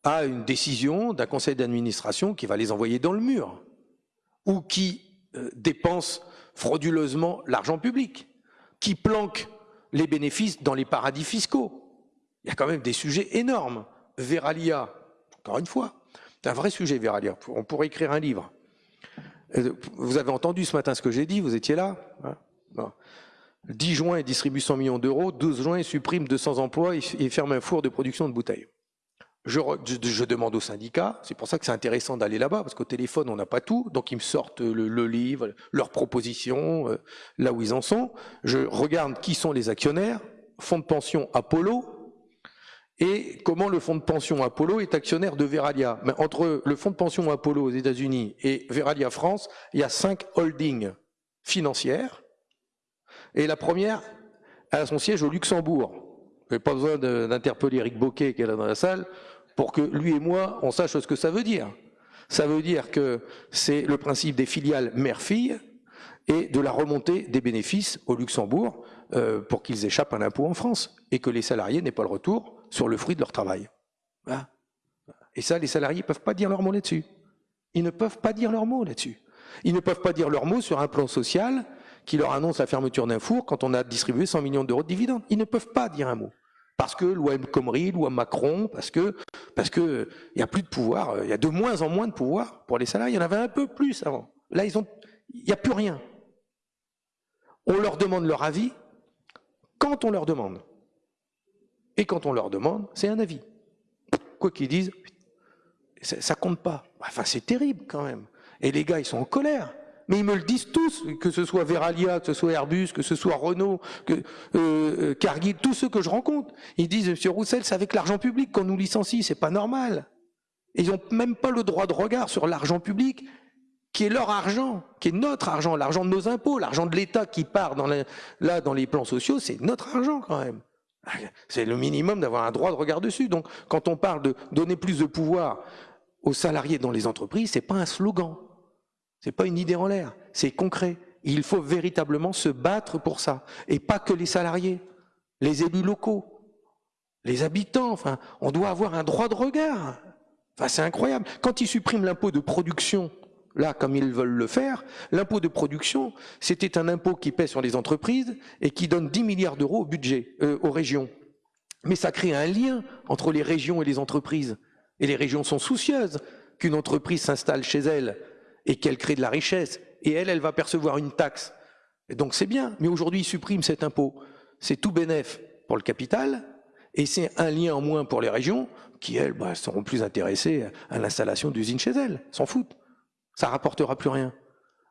à une décision d'un conseil d'administration qui va les envoyer dans le mur, ou qui euh, dépense frauduleusement l'argent public, qui planque les bénéfices dans les paradis fiscaux. Il y a quand même des sujets énormes. Veralia, encore une fois, c'est un vrai sujet, Veralia. On pourrait écrire un livre. Vous avez entendu ce matin ce que j'ai dit, vous étiez là 10 hein juin, il distribue 100 millions d'euros. 12 juin, il supprime 200 emplois et ferme un four de production de bouteilles. Je, demande aux syndicats, c'est pour ça que c'est intéressant d'aller là-bas, parce qu'au téléphone, on n'a pas tout, donc ils me sortent le, livre, leurs propositions, euh, là où ils en sont. Je regarde qui sont les actionnaires, fonds de pension Apollo, et comment le fonds de pension Apollo est actionnaire de Veralia. Mais entre le fonds de pension Apollo aux États-Unis et Veralia France, il y a cinq holdings financières. Et la première a son siège au Luxembourg. N'avez pas besoin d'interpeller Eric Boquet qui est là dans la salle pour que lui et moi, on sache ce que ça veut dire. Ça veut dire que c'est le principe des filiales mère-fille et de la remontée des bénéfices au Luxembourg euh, pour qu'ils échappent à l'impôt en France et que les salariés n'aient pas le retour sur le fruit de leur travail. Et ça, les salariés ne peuvent pas dire leur mot là-dessus. Ils ne peuvent pas dire leur mot là-dessus. Ils ne peuvent pas dire leur mot sur un plan social qui leur annonce la fermeture d'un four quand on a distribué 100 millions d'euros de dividendes. Ils ne peuvent pas dire un mot. Parce que loi M. Loi Macron, parce que parce il y a plus de pouvoir, il y a de moins en moins de pouvoir pour les salariés. Il y en avait un peu plus avant. Là, ils ont, il n'y a plus rien. On leur demande leur avis quand on leur demande. Et quand on leur demande, c'est un avis. Quoi qu'ils disent, ça, compte pas. Enfin, c'est terrible quand même. Et les gars, ils sont en colère. Mais ils me le disent tous, que ce soit Veralia, que ce soit Airbus, que ce soit Renault, que euh, euh Cargill, tous ceux que je rencontre. Ils disent, Monsieur Roussel, c'est avec l'argent public qu'on nous licencie, c'est pas normal. ils n'ont même pas le droit de regard sur l'argent public, qui est leur argent, qui est notre argent, l'argent de nos impôts, l'argent de l'État qui part dans là dans les plans sociaux, c'est notre argent quand même. C'est le minimum d'avoir un droit de regard dessus. Donc, quand on parle de donner plus de pouvoir aux salariés dans les entreprises, c'est pas un slogan. C'est pas une idée en l'air. C'est concret. Il faut véritablement se battre pour ça. Et pas que les salariés, les élus locaux, les habitants. Enfin, on doit avoir un droit de regard. Enfin, c'est incroyable. Quand ils suppriment l'impôt de production là, comme ils veulent le faire, l'impôt de production, c'était un impôt qui pèse sur les entreprises et qui donne 10 milliards d'euros au budget, euh, aux régions. Mais ça crée un lien entre les régions et les entreprises. Et les régions sont soucieuses qu'une entreprise s'installe chez elle et qu'elle crée de la richesse. Et elle, elle va percevoir une taxe. Et donc c'est bien. Mais aujourd'hui, ils suppriment cet impôt. C'est tout bénéf pour le capital et c'est un lien en moins pour les régions qui, elles, bah, seront plus intéressées à l'installation d'usines chez elles. S'en foutent. Ça rapportera plus rien.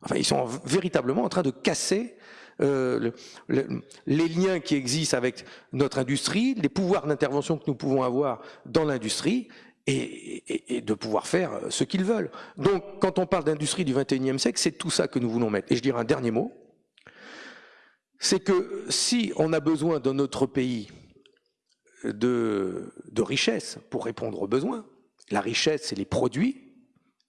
Enfin, ils sont véritablement en train de casser euh, le, les liens qui existent avec notre industrie, les pouvoirs d'intervention que nous pouvons avoir dans l'industrie, et, de pouvoir faire ce qu'ils veulent. Donc, quand on parle d'industrie du 21e siècle, c'est tout ça que nous voulons mettre. Et je dirais un dernier mot, c'est que si on a besoin dans notre pays de, richesse pour répondre aux besoins, la richesse, c'est les produits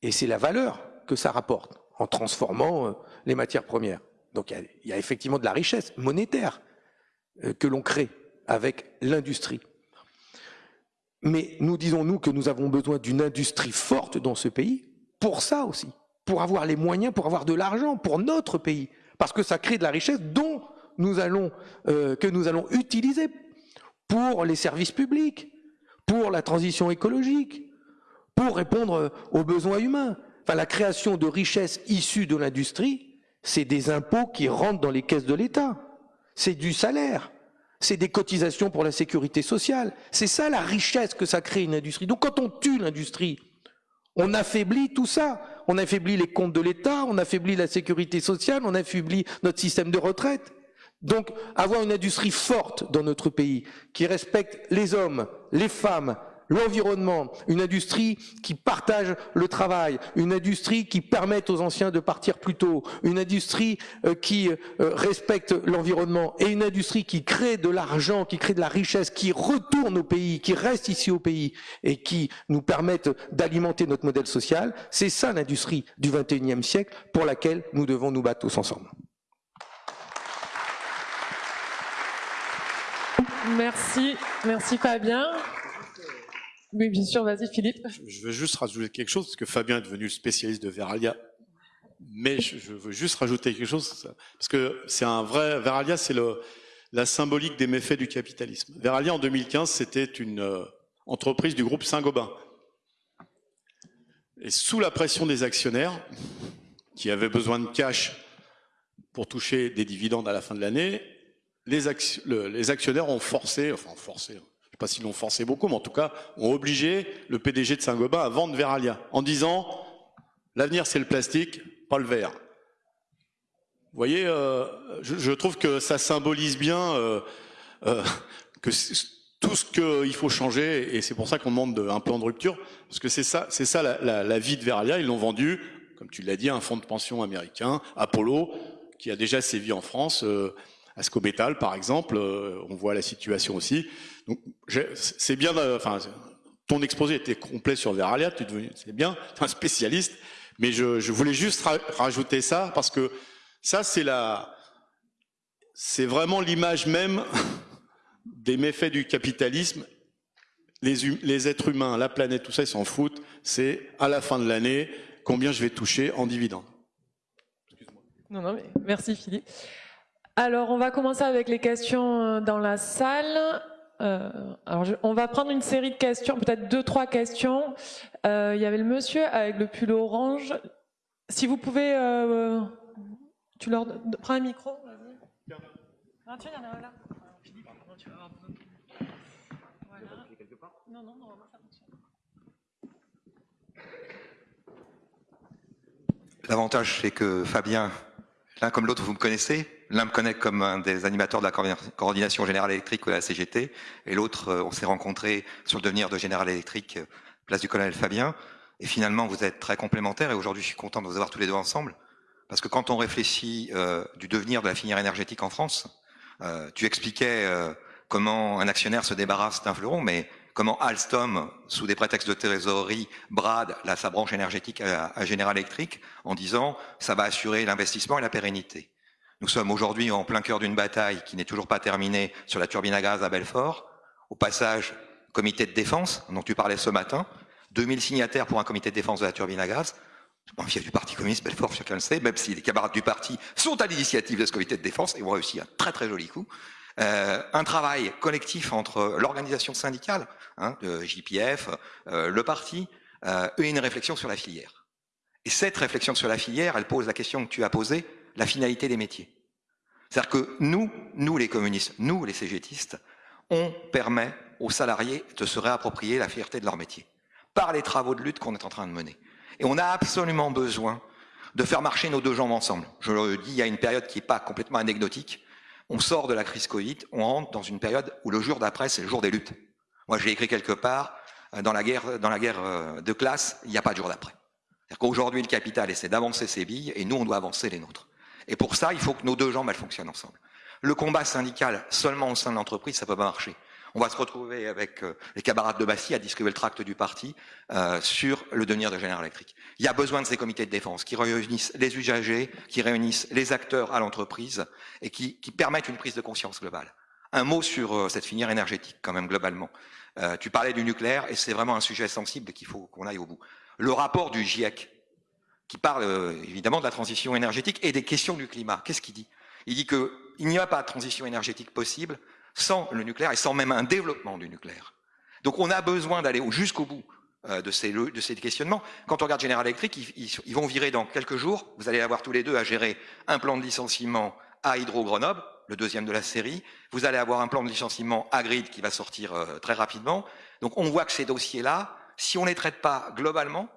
et c'est la valeur que ça rapporte en transformant euh, les matières premières. Donc il y, y, a effectivement de la richesse monétaire euh, que l'on crée avec l'industrie. Mais nous disons, nous, que nous avons besoin d'une industrie forte dans ce pays, pour ça aussi, pour avoir les moyens, pour avoir de l'argent pour notre pays, parce que ça crée de la richesse dont nous allons, euh, que nous allons utiliser pour les services publics, pour la transition écologique, pour répondre aux besoins humains. Enfin, la création de richesses issues de l'industrie, c'est des impôts qui rentrent dans les caisses de l'État. C'est du salaire. C'est des cotisations pour la sécurité sociale. C'est ça la richesse que ça crée une industrie. Donc quand on tue l'industrie, on affaiblit tout ça. On affaiblit les comptes de l'État, on affaiblit la sécurité sociale, on affaiblit notre système de retraite. Donc avoir une industrie forte dans notre pays, qui respecte les hommes, les femmes, l'environnement, une industrie qui partage le travail, une industrie qui permette aux anciens de partir plus tôt, une industrie euh, qui euh, respecte l'environnement et une industrie qui crée de l'argent, qui crée de la richesse, qui retourne au pays, qui reste ici au pays et qui nous permette d'alimenter notre modèle social, c'est ça l'industrie du 21e siècle pour laquelle nous devons nous battre tous ensemble. Merci, merci Fabien. Oui, bien sûr, vas-y Philippe. Je veux juste rajouter quelque chose, parce que Fabien est devenu spécialiste de Veralia. Mais je veux juste rajouter quelque chose, parce que c'est un vrai... Veralia, c'est la symbolique des méfaits du capitalisme. Veralia, en 2015, c'était une euh, entreprise du groupe Saint-Gobain. Et sous la pression des actionnaires, qui avaient besoin de cash pour toucher des dividendes à la fin de l'année, les, actionnaires ont forcé, enfin forcé, sais pas s'ils l'ont forcé beaucoup, mais en tout cas, ont obligé le PDG de Saint-Gobain à vendre Veralia, en disant l'avenir c'est le plastique, pas le verre. Vous voyez, euh, je, trouve que ça symbolise bien euh, euh, que tout ce qu'il faut changer, et c'est pour ça qu'on demande de, un plan de rupture, parce que c'est ça, c'est ça la, vie de Veralia. Ils l'ont vendu, comme tu l'as dit, à un fonds de pension américain, Apollo, qui a déjà sévi en France. Euh, à Scobetal, par exemple, euh, on voit la situation aussi. Donc, c'est bien, enfin, ton exposé était complet sur Veralia, tu c'est bien, es un spécialiste, mais je, voulais juste ra rajouter ça parce que ça, c'est la, c'est vraiment l'image même des méfaits du capitalisme. Les, les êtres humains, la planète, tout ça, ils s'en foutent. C'est à la fin de l'année combien je vais toucher en dividendes. Non, non, mais merci Philippe. Alors, on va commencer avec les questions euh, dans la salle. Euh, alors, on va prendre une série de questions, peut-être deux, trois questions. Euh, il y avait le monsieur avec le pull orange. Si vous pouvez, euh, tu leur prends un micro. L'avantage, c'est que Fabien, l'un comme l'autre, vous me connaissez. L'un me connaît comme un des animateurs de la coordination générale électrique de la CGT, et l'autre, euh, on s'est rencontrés sur le devenir de Général Électrique, euh, place du colonel Fabien. Et finalement, vous êtes très complémentaires, et aujourd'hui, je suis content de vous avoir tous les deux ensemble, parce que quand on réfléchit euh, du devenir de la filière énergétique en France, euh, tu expliquais euh, comment un actionnaire se débarrasse d'un fleuron, mais comment Alstom, sous des prétextes de trésorerie, brade la, sa branche énergétique à, à General Electric en disant ça va assurer l'investissement et la pérennité. Nous sommes aujourd'hui en plein cœur d'une bataille qui n'est toujours pas terminée sur la turbine à gaz à Belfort. Au passage, comité de défense, dont tu parlais ce matin, 2000 signataires pour un comité de défense de la turbine à gaz. Un fief du Parti communiste, Belfort, chacun le sait, même si les camarades du parti sont à l'initiative de ce comité de défense et ont réussi un très très joli coup. euh, un travail collectif entre l'organisation syndicale, hein, de JPF, euh, le parti, euh, et une réflexion sur la filière. Et cette réflexion sur la filière, elle pose la question que tu as posée, la finalité des métiers. C'est-à-dire que nous, nous les communistes, nous les cégétistes, on permet aux salariés de se réapproprier la fierté de leur métier par les travaux de lutte qu'on est en train de mener. Et on a absolument besoin de faire marcher nos deux jambes ensemble. Je le dis, il y a une période qui n'est pas complètement anecdotique. On sort de la crise Covid, on rentre dans une période où le jour d'après, c'est le jour des luttes. Moi, j'ai écrit quelque part, euh, dans la guerre, dans la guerre euh, de classe, il n'y a pas de jour d'après. C'est-à-dire qu'aujourd'hui, le capital essaie d'avancer ses billes et nous, on doit avancer les nôtres. Et pour ça, il faut que nos deux jambes, elles fonctionnent ensemble. Le combat syndical seulement au sein de l'entreprise, ça peut pas marcher. On va se retrouver avec euh, les camarades de Bassy à distribuer le tract du parti euh, sur le devenir de Général Electric. Il y a besoin de ces comités de défense qui réunissent les usagers, qui réunissent les acteurs à l'entreprise et qui, permettent une prise de conscience globale. Un mot sur euh, cette filière énergétique quand même globalement. tu parlais du nucléaire et c'est vraiment un sujet sensible qu'il faut qu'on aille au bout. Le rapport du GIEC, qui parle évidemment de la transition énergétique et des questions du climat, qu'est-ce qu'il dit? Il dit qu'il n'y a pas de transition énergétique possible sans le nucléaire et sans même un développement du nucléaire. Donc on a besoin d'aller jusqu'au bout euh, de ces, de ces questionnements. Quand on regarde General Electric, ils, ils, vont virer dans quelques jours, vous allez avoir tous les deux à gérer un plan de licenciement à Hydro-Grenoble, le deuxième de la série, vous allez avoir un plan de licenciement à Grid qui va sortir euh, très rapidement. Donc on voit que ces dossiers-là, si on ne les traite pas globalement,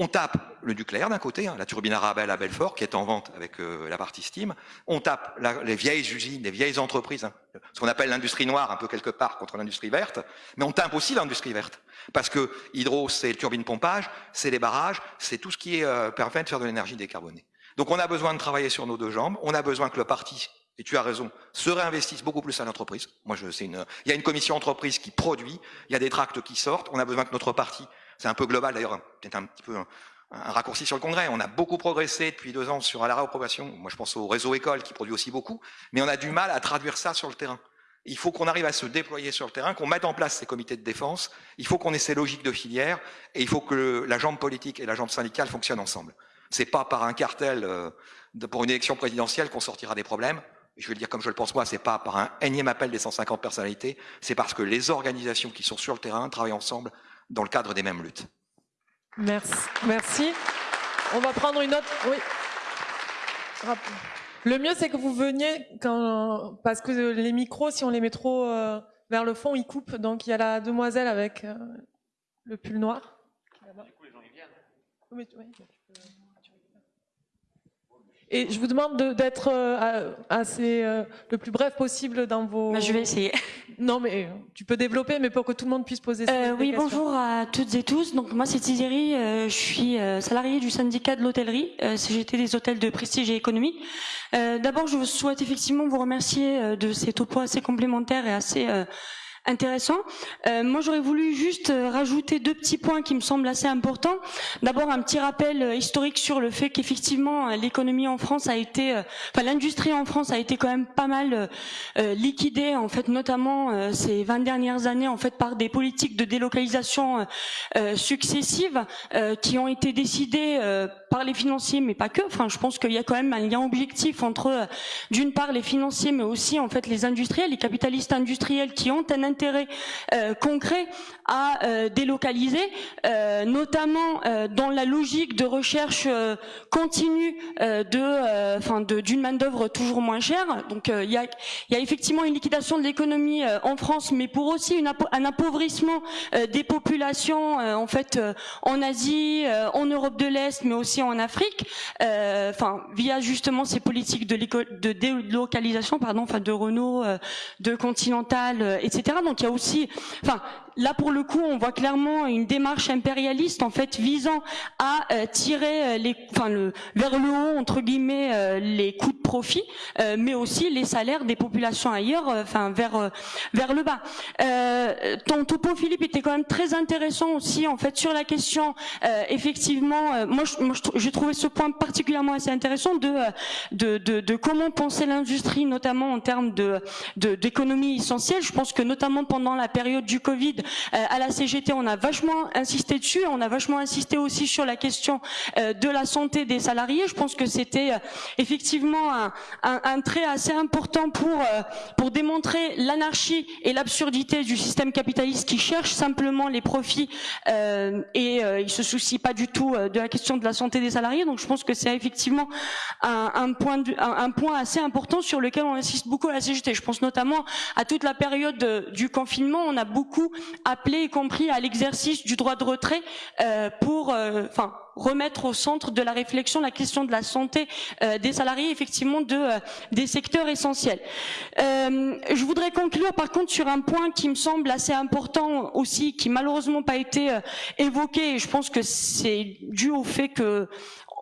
on tape le nucléaire d'un côté, hein, la turbine Arabelle à Belfort, qui est en vente avec euh, la partie Steam. On tape les vieilles usines, les vieilles entreprises, hein, ce qu'on appelle l'industrie noire, un peu quelque part, contre l'industrie verte. Mais on tape aussi l'industrie verte. Parce que hydro, c'est turbine pompage, c'est les barrages, c'est tout ce qui est, euh, permet de faire de l'énergie décarbonée. Donc on a besoin de travailler sur nos deux jambes. On a besoin que le parti, et tu as raison, se réinvestisse beaucoup plus à l'entreprise. Moi, je, une, il y a une commission entreprise qui produit, il y a des tracts qui sortent. On a besoin que notre parti c'est un peu global d'ailleurs, peut-être un petit peu un, raccourci sur le Congrès. On a beaucoup progressé depuis deux ans sur la réapprobation. Moi, je pense au réseau école qui produit aussi beaucoup, mais on a du mal à traduire ça sur le terrain. Il faut qu'on arrive à se déployer sur le terrain, qu'on mette en place ces comités de défense. Il faut qu'on ait ces logiques de filière et il faut que la jambe politique et la jambe syndicale fonctionnent ensemble. C'est pas par un cartel euh, pour une élection présidentielle qu'on sortira des problèmes. Je vais le dire comme je le pense moi, c'est pas par un énième appel des 150 personnalités, c'est parce que les organisations qui sont sur le terrain travaillent ensemble dans le cadre des mêmes luttes. Merci. Merci. On va prendre une autre. Oui. Le mieux, c'est que vous veniez quand, parce que les micros, si on les met trop euh, vers le fond, ils coupent. Donc il y a la demoiselle avec euh, le pull noir. Du coup, les gens y viennent. Oui, oui. Et je vous demande d'être euh, assez euh, le plus bref possible dans vos. Bah, je vais essayer. Non, mais tu peux développer, mais pour que tout le monde puisse poser. Euh, oui, bonjour à toutes et tous. Donc moi, c'est Thierry. Euh, je suis salarié du syndicat de l'hôtellerie, CGT des hôtels de prestige et économie. D'abord, je souhaite effectivement vous remercier de ces topos assez complémentaires et assez intéressant. Euh, moi, j'aurais voulu juste euh, rajouter deux petits points qui me semblent assez importants. D'abord, un petit rappel euh, historique sur le fait qu'effectivement, l'économie en France a été, enfin, l'industrie en France a été quand même pas mal liquidée, en fait, notamment ces 20 dernières années, en fait, par des politiques de délocalisation successives qui ont été décidées par les financiers, mais pas que. Enfin, je pense qu'il y a quand même un lien objectif entre, d'une part, les financiers, mais aussi, en fait, les industriels, les capitalistes industriels qui ont un intérêt euh, concret à euh, délocaliser, euh, notamment dans la logique de recherche continue de, enfin, d'une main d'œuvre toujours moins chère. Donc, il y a, effectivement une liquidation de l'économie en France, mais pour aussi un appauvrissement des populations, en fait, en Asie, en Europe de l'Est, mais aussi en Afrique, enfin, via justement ces politiques de, délocalisation, pardon, enfin, de Renault, de Continental, etc. Donc il y a aussi, enfin, là pour le coup, on voit clairement une démarche impérialiste en fait visant à euh, tirer euh, les, enfin, vers le haut entre guillemets euh, les coûts de profit, mais aussi les salaires des populations ailleurs, enfin vers vers le bas. ton topo Philippe était quand même très intéressant aussi en fait sur la question effectivement. moi, j'ai trouvé ce point particulièrement assez intéressant de de, de, de comment penser l'industrie, notamment en termes de d'économie essentielle. Je pense que notamment pendant la période du Covid, à la CGT, on a vachement insisté dessus, on a vachement insisté aussi sur la question de la santé des salariés. Je pense que c'était effectivement un, un, un, trait assez important pour, pour démontrer l'anarchie et l'absurdité du système capitaliste qui cherche simplement les profits euh, et euh, il se soucie pas du tout de la question de la santé des salariés. Donc je pense que c'est effectivement un, un point un, point assez important sur lequel on insiste beaucoup à la CGT. Je pense notamment à toute la période du confinement. On a beaucoup appelé, y compris à l'exercice du droit de retrait euh, pour, euh, enfin remettre au centre de la réflexion la question de la santé euh, des salariés, effectivement, de, euh, des secteurs essentiels. Euh, je voudrais conclure par contre sur un point qui me semble assez important aussi, qui malheureusement pas été évoqué, et je pense que c'est dû au fait que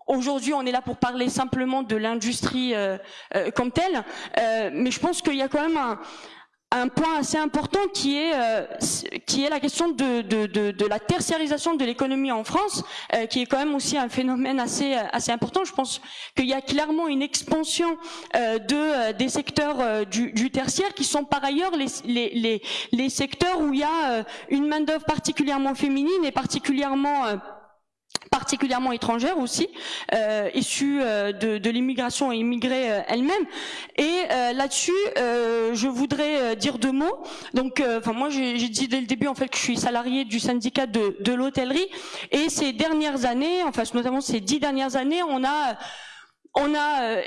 Aujourd'hui, on est là pour parler simplement de l'industrie euh, euh, comme telle, euh, mais je pense qu'il y a quand même un, un point assez important qui est euh, qui est la question de, de, de, de la tertiarisation de l'économie en France, euh, qui est quand même aussi un phénomène assez assez important. Je pense qu'il y a clairement une expansion euh, de des secteurs du, du, tertiaire qui sont par ailleurs les les, les, les secteurs où il y a une main d'œuvre particulièrement féminine et particulièrement particulièrement étrangères aussi, euh, issues euh, de, de l'immigration et immigrées euh, elles-mêmes. Et euh, là-dessus, euh, je voudrais dire deux mots. Donc, enfin moi, j'ai dit dès le début en fait que je suis salarié du syndicat de, de l'hôtellerie. Et ces dernières années, enfin notamment ces dix dernières années, on a on a euh,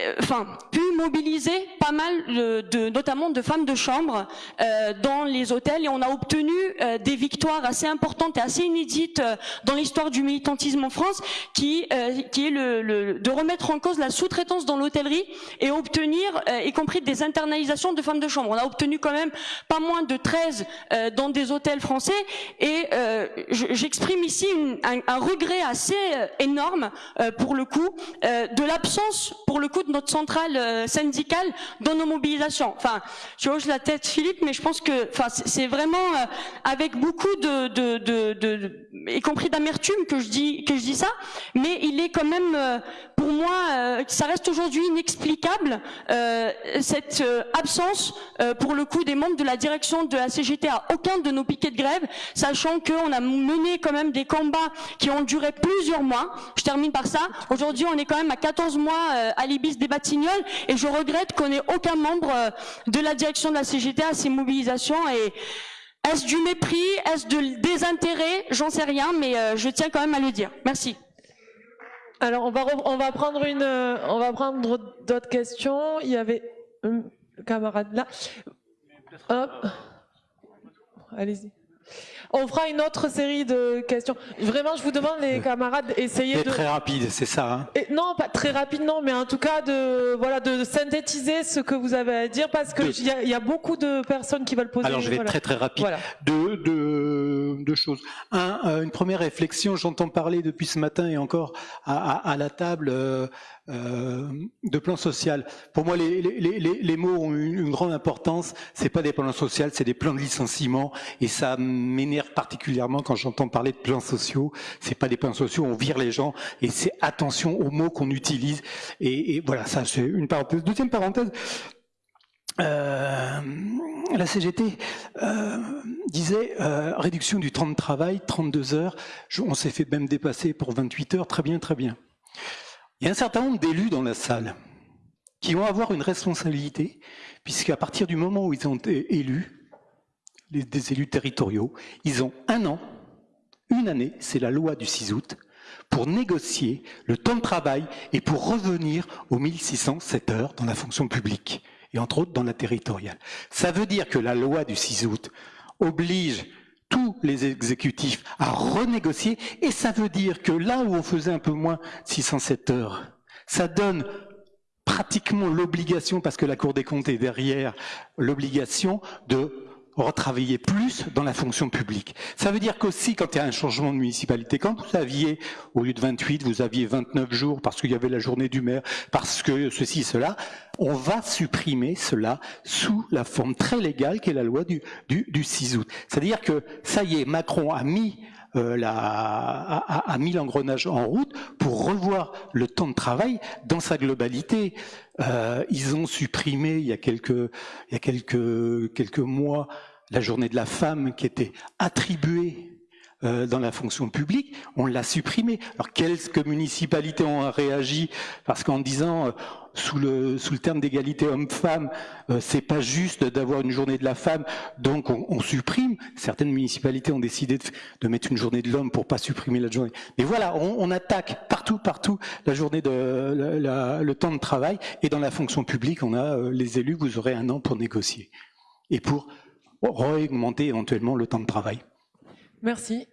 pu mobiliser pas mal de, de, notamment de femmes de chambre euh, dans les hôtels et on a obtenu euh, des victoires assez importantes et assez inédites euh, dans l'histoire du militantisme en France qui euh, qui est le, le, de remettre en cause la sous-traitance dans l'hôtellerie et obtenir y compris des internalisations de femmes de chambre. On a obtenu quand même pas moins de 13 dans des hôtels français et j'exprime ici une, un, un, regret assez énorme pour le coup de l'absence pour le coup de notre centrale euh, syndicale dans nos mobilisations. Enfin, je hoche la tête Philippe, mais je pense que enfin, c'est vraiment euh, avec beaucoup de, de, de, de y compris d'amertume que je dis que je dis ça, mais il est quand même euh, pour moi, ça reste aujourd'hui inexplicable cette absence, pour le coup, des membres de la direction de la CGT à aucun de nos piquets de grève, sachant qu'on a mené quand même des combats qui ont duré plusieurs mois. Je termine par ça. Aujourd'hui, on est quand même à 14 mois à l'Ibis des Batignolles, et je regrette qu'on ait aucun membre de la direction de la CGT à ces mobilisations. Et est-ce du mépris Est-ce de désintérêt? J'en sais rien, mais je tiens quand même à le dire. Merci. Alors on va on va prendre une on va prendre d'autres questions. Il y avait un camarade là. Hop. Allez-y. On fera une autre série de questions. Vraiment, je vous demande, les camarades, essayez de... très rapide, c'est ça hein Et Non, pas très rapide, non, mais en tout cas, de, voilà, de synthétiser ce que vous avez à dire, parce qu'il y, y, a beaucoup de personnes qui veulent poser... Alors, je vais voilà. être très très rapide. Voilà. Deux, deux, deux choses. Un, euh, une première réflexion, j'entends parler depuis ce matin et encore à, à, à la table... Euh, euh, de plan social. Pour moi, les, les, les, les mots ont une, une, grande importance. C'est pas des plans sociaux, c'est des plans de licenciement, et ça m'énerve particulièrement quand j'entends parler de plans sociaux. C'est pas des plans sociaux, on vire les gens, et c'est attention aux mots qu'on utilise. Et, voilà, ça c'est une parenthèse. Deuxième parenthèse. Euh, la CGT euh, disait euh, réduction du temps de travail, 32 heures. On s'est fait même dépasser pour 28 heures. Très bien, très bien. Il y a un certain nombre d'élus dans la salle qui vont avoir une responsabilité, puisqu'à partir du moment où ils ont été élus, les, des élus territoriaux, ils ont un an, une année, c'est la loi du 6 août, pour négocier le temps de travail et pour revenir aux 1607 heures dans la fonction publique, et entre autres dans la territoriale. Ça veut dire que la loi du 6 août oblige tous les exécutifs à renégocier, et ça veut dire que là où on faisait un peu moins 607 heures, ça donne pratiquement l'obligation, parce que la Cour des comptes est derrière, l'obligation de retravailler plus dans la fonction publique. Ça veut dire qu'aussi, quand il y a un changement de municipalité, quand vous aviez, au lieu de 28, vous aviez 29 jours parce qu'il y avait la journée du maire, parce que ceci, cela, on va supprimer cela sous la forme très légale qui est la loi du, du, du 6 août. C'est-à-dire que, ça y est, Macron a mis euh, la, a, a, mis l'engrenage en route pour revoir le temps de travail dans sa globalité. Euh, ils ont supprimé il y a quelques, il y a quelques, quelques mois la journée de la femme qui était attribuée euh, dans la fonction publique, on l'a supprimée. Alors quelques municipalités ont réagi? Parce qu'en disant euh, sous le sous le terme d'égalité homme-femme, euh, c'est pas juste d'avoir une journée de la femme, donc on, supprime. Certaines municipalités ont décidé de, mettre une journée de l'homme pour pas supprimer la journée. Mais voilà, on, attaque partout partout la journée de le temps de travail et dans la fonction publique, on a les élus, vous aurez un an pour négocier et pour augmenter éventuellement le temps de travail. Merci.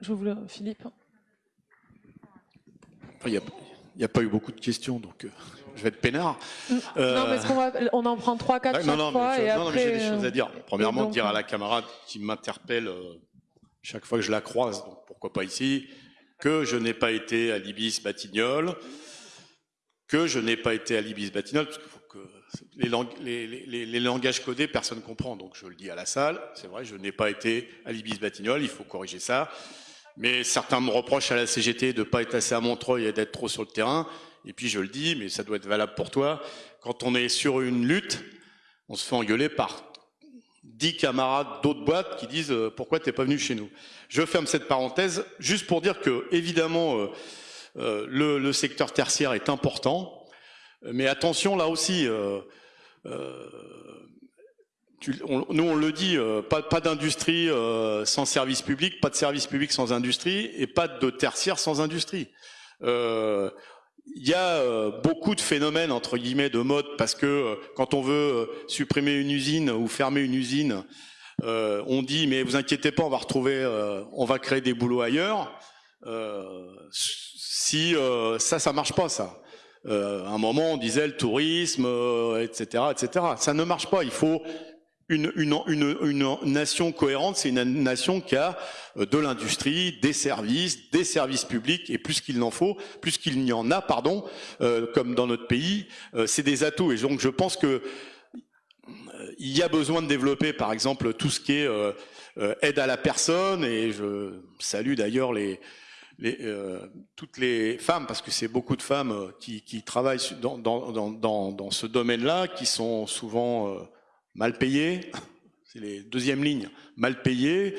Je vous le... Philippe. Il n'y a, pas eu beaucoup de questions, donc euh, je vais être peinard. Non, parce qu'on va, on en prend trois, quatre Ouais, chaque non, non, fois mais, et non, non, mais j'ai après. des choses à dire. Premièrement, donc, dire à euh, la camarade qui m'interpelle euh, chaque fois que je la croise, donc pourquoi pas ici, que je n'ai pas été à l'Ibis Batignolles, que je n'ai pas été à l'Ibis Batignolles, parce qu'il les, lang- les- les- les- les langages codés, personne comprend, donc je le dis à la salle, c'est vrai, je n'ai pas été à l'Ibis Batignolles, il faut corriger ça. Mais certains me reprochent à la CGT de ne pas être assez à Montreuil et d'être trop sur le terrain. Et puis je le dis, mais ça doit être valable pour toi. Quand on est sur une lutte, on se fait engueuler par dix camarades d'autres boîtes qui disent euh, pourquoi t'es pas venu chez nous? Je ferme cette parenthèse juste pour dire que évidemment euh, euh, le secteur tertiaire est important, mais attention là aussi. euh, euh, nous on le dit, euh, pas, pas d'industrie euh, sans service public, pas de service public sans industrie, et pas de tertiaire sans industrie. Euh, il y a euh, beaucoup de phénomènes entre guillemets de mode parce que euh, quand on veut euh, supprimer une usine ou fermer une usine, euh, on dit mais vous inquiétez pas, on va retrouver, euh, on va créer des boulots ailleurs. Euh, si euh, ça, ça marche pas, ça. Euh, à un moment, on disait le tourisme, euh, etc., etc. Ça ne marche pas. Il faut une, une, une, une nation cohérente, c'est une nation qui a euh, de l'industrie, des services, des services publics, et plus qu'il n'en faut, plus qu'il n'y en a, pardon, euh, comme dans notre pays, euh, c'est des atouts. Et donc je pense que euh, il y a besoin de développer, par exemple, tout ce qui est euh, euh, aide à la personne, et je salue d'ailleurs les, les, euh, toutes les femmes, parce que c'est beaucoup de femmes euh, qui, qui travaillent dans, dans, dans, dans, ce domaine-là, qui sont souvent euh, mal payées, c'est les deuxièmes lignes, mal payées,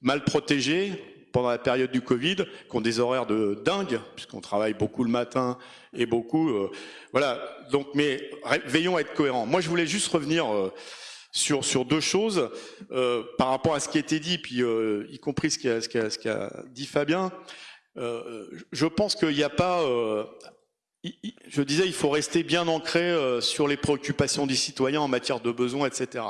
mal protégées pendant la période du Covid, qui ont des horaires de dingue, puisqu'on travaille beaucoup le matin et beaucoup, euh, voilà. Donc, mais veillons à être cohérents. Moi, je voulais juste revenir euh, sur sur deux choses euh, par rapport à ce qui a été dit, puis euh, y compris ce qu'a ce qu'a dit Fabien. Euh, je pense qu'il n'y a pas. euh, il- il- je disais, il faut rester bien ancré euh, sur les préoccupations des citoyens en matière de besoins, etc.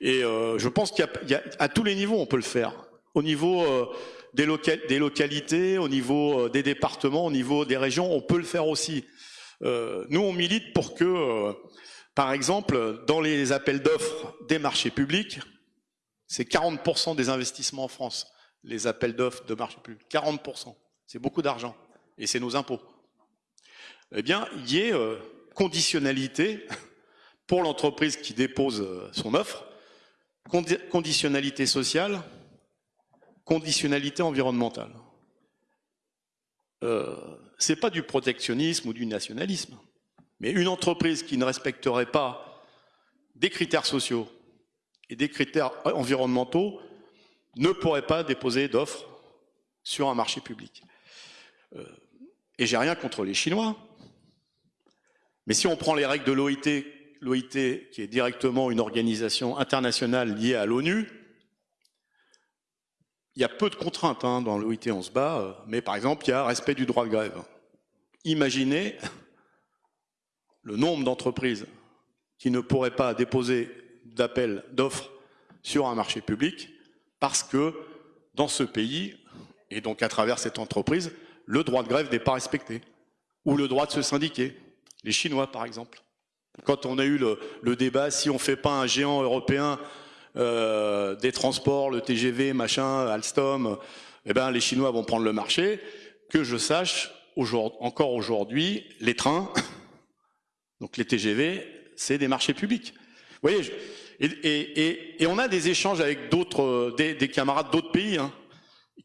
Et euh, je pense qu'il y, y a à tous les niveaux, on peut le faire. Au niveau euh, des, loca- des localités, au niveau euh, des départements, au niveau des régions, on peut le faire aussi. Euh, nous, on milite pour que, euh, par exemple, dans les appels d'offres des marchés publics, c'est 40% des investissements en France, les appels d'offres de marchés publics. 40%. C'est beaucoup d'argent. Et c'est nos impôts. Eh bien, il y ait euh, conditionnalité pour l'entreprise qui dépose euh, son offre, condi- conditionnalité sociale, conditionnalité environnementale. Euh, c'est pas du protectionnisme ou du nationalisme, mais une entreprise qui ne respecterait pas des critères sociaux et des critères environnementaux ne pourrait pas déposer d'offres sur un marché public. Euh, et j'ai rien contre les Chinois, mais si on prend les règles de l'OIT, l'OIT qui est directement une organisation internationale liée à l'ONU, il y a peu de contraintes hein, dans l'OIT, on se bat, euh, mais par exemple, il y a respect du droit de grève. Imaginez le nombre d'entreprises qui ne pourraient pas déposer d'appel d'offres sur un marché public parce que dans ce pays, et donc à travers cette entreprise, le droit de grève n'est pas respecté, ou le droit de se syndiquer. Les Chinois, par exemple. Quand on a eu le, débat, si on ne fait pas un géant européen euh, des transports, le TGV, machin, Alstom, eh ben, les Chinois vont prendre le marché. Que je sache, encore aujourd'hui, les trains, donc les TGV, c'est des marchés publics. Vous voyez, et, on a des échanges avec euh, des, des camarades d'autres pays, hein,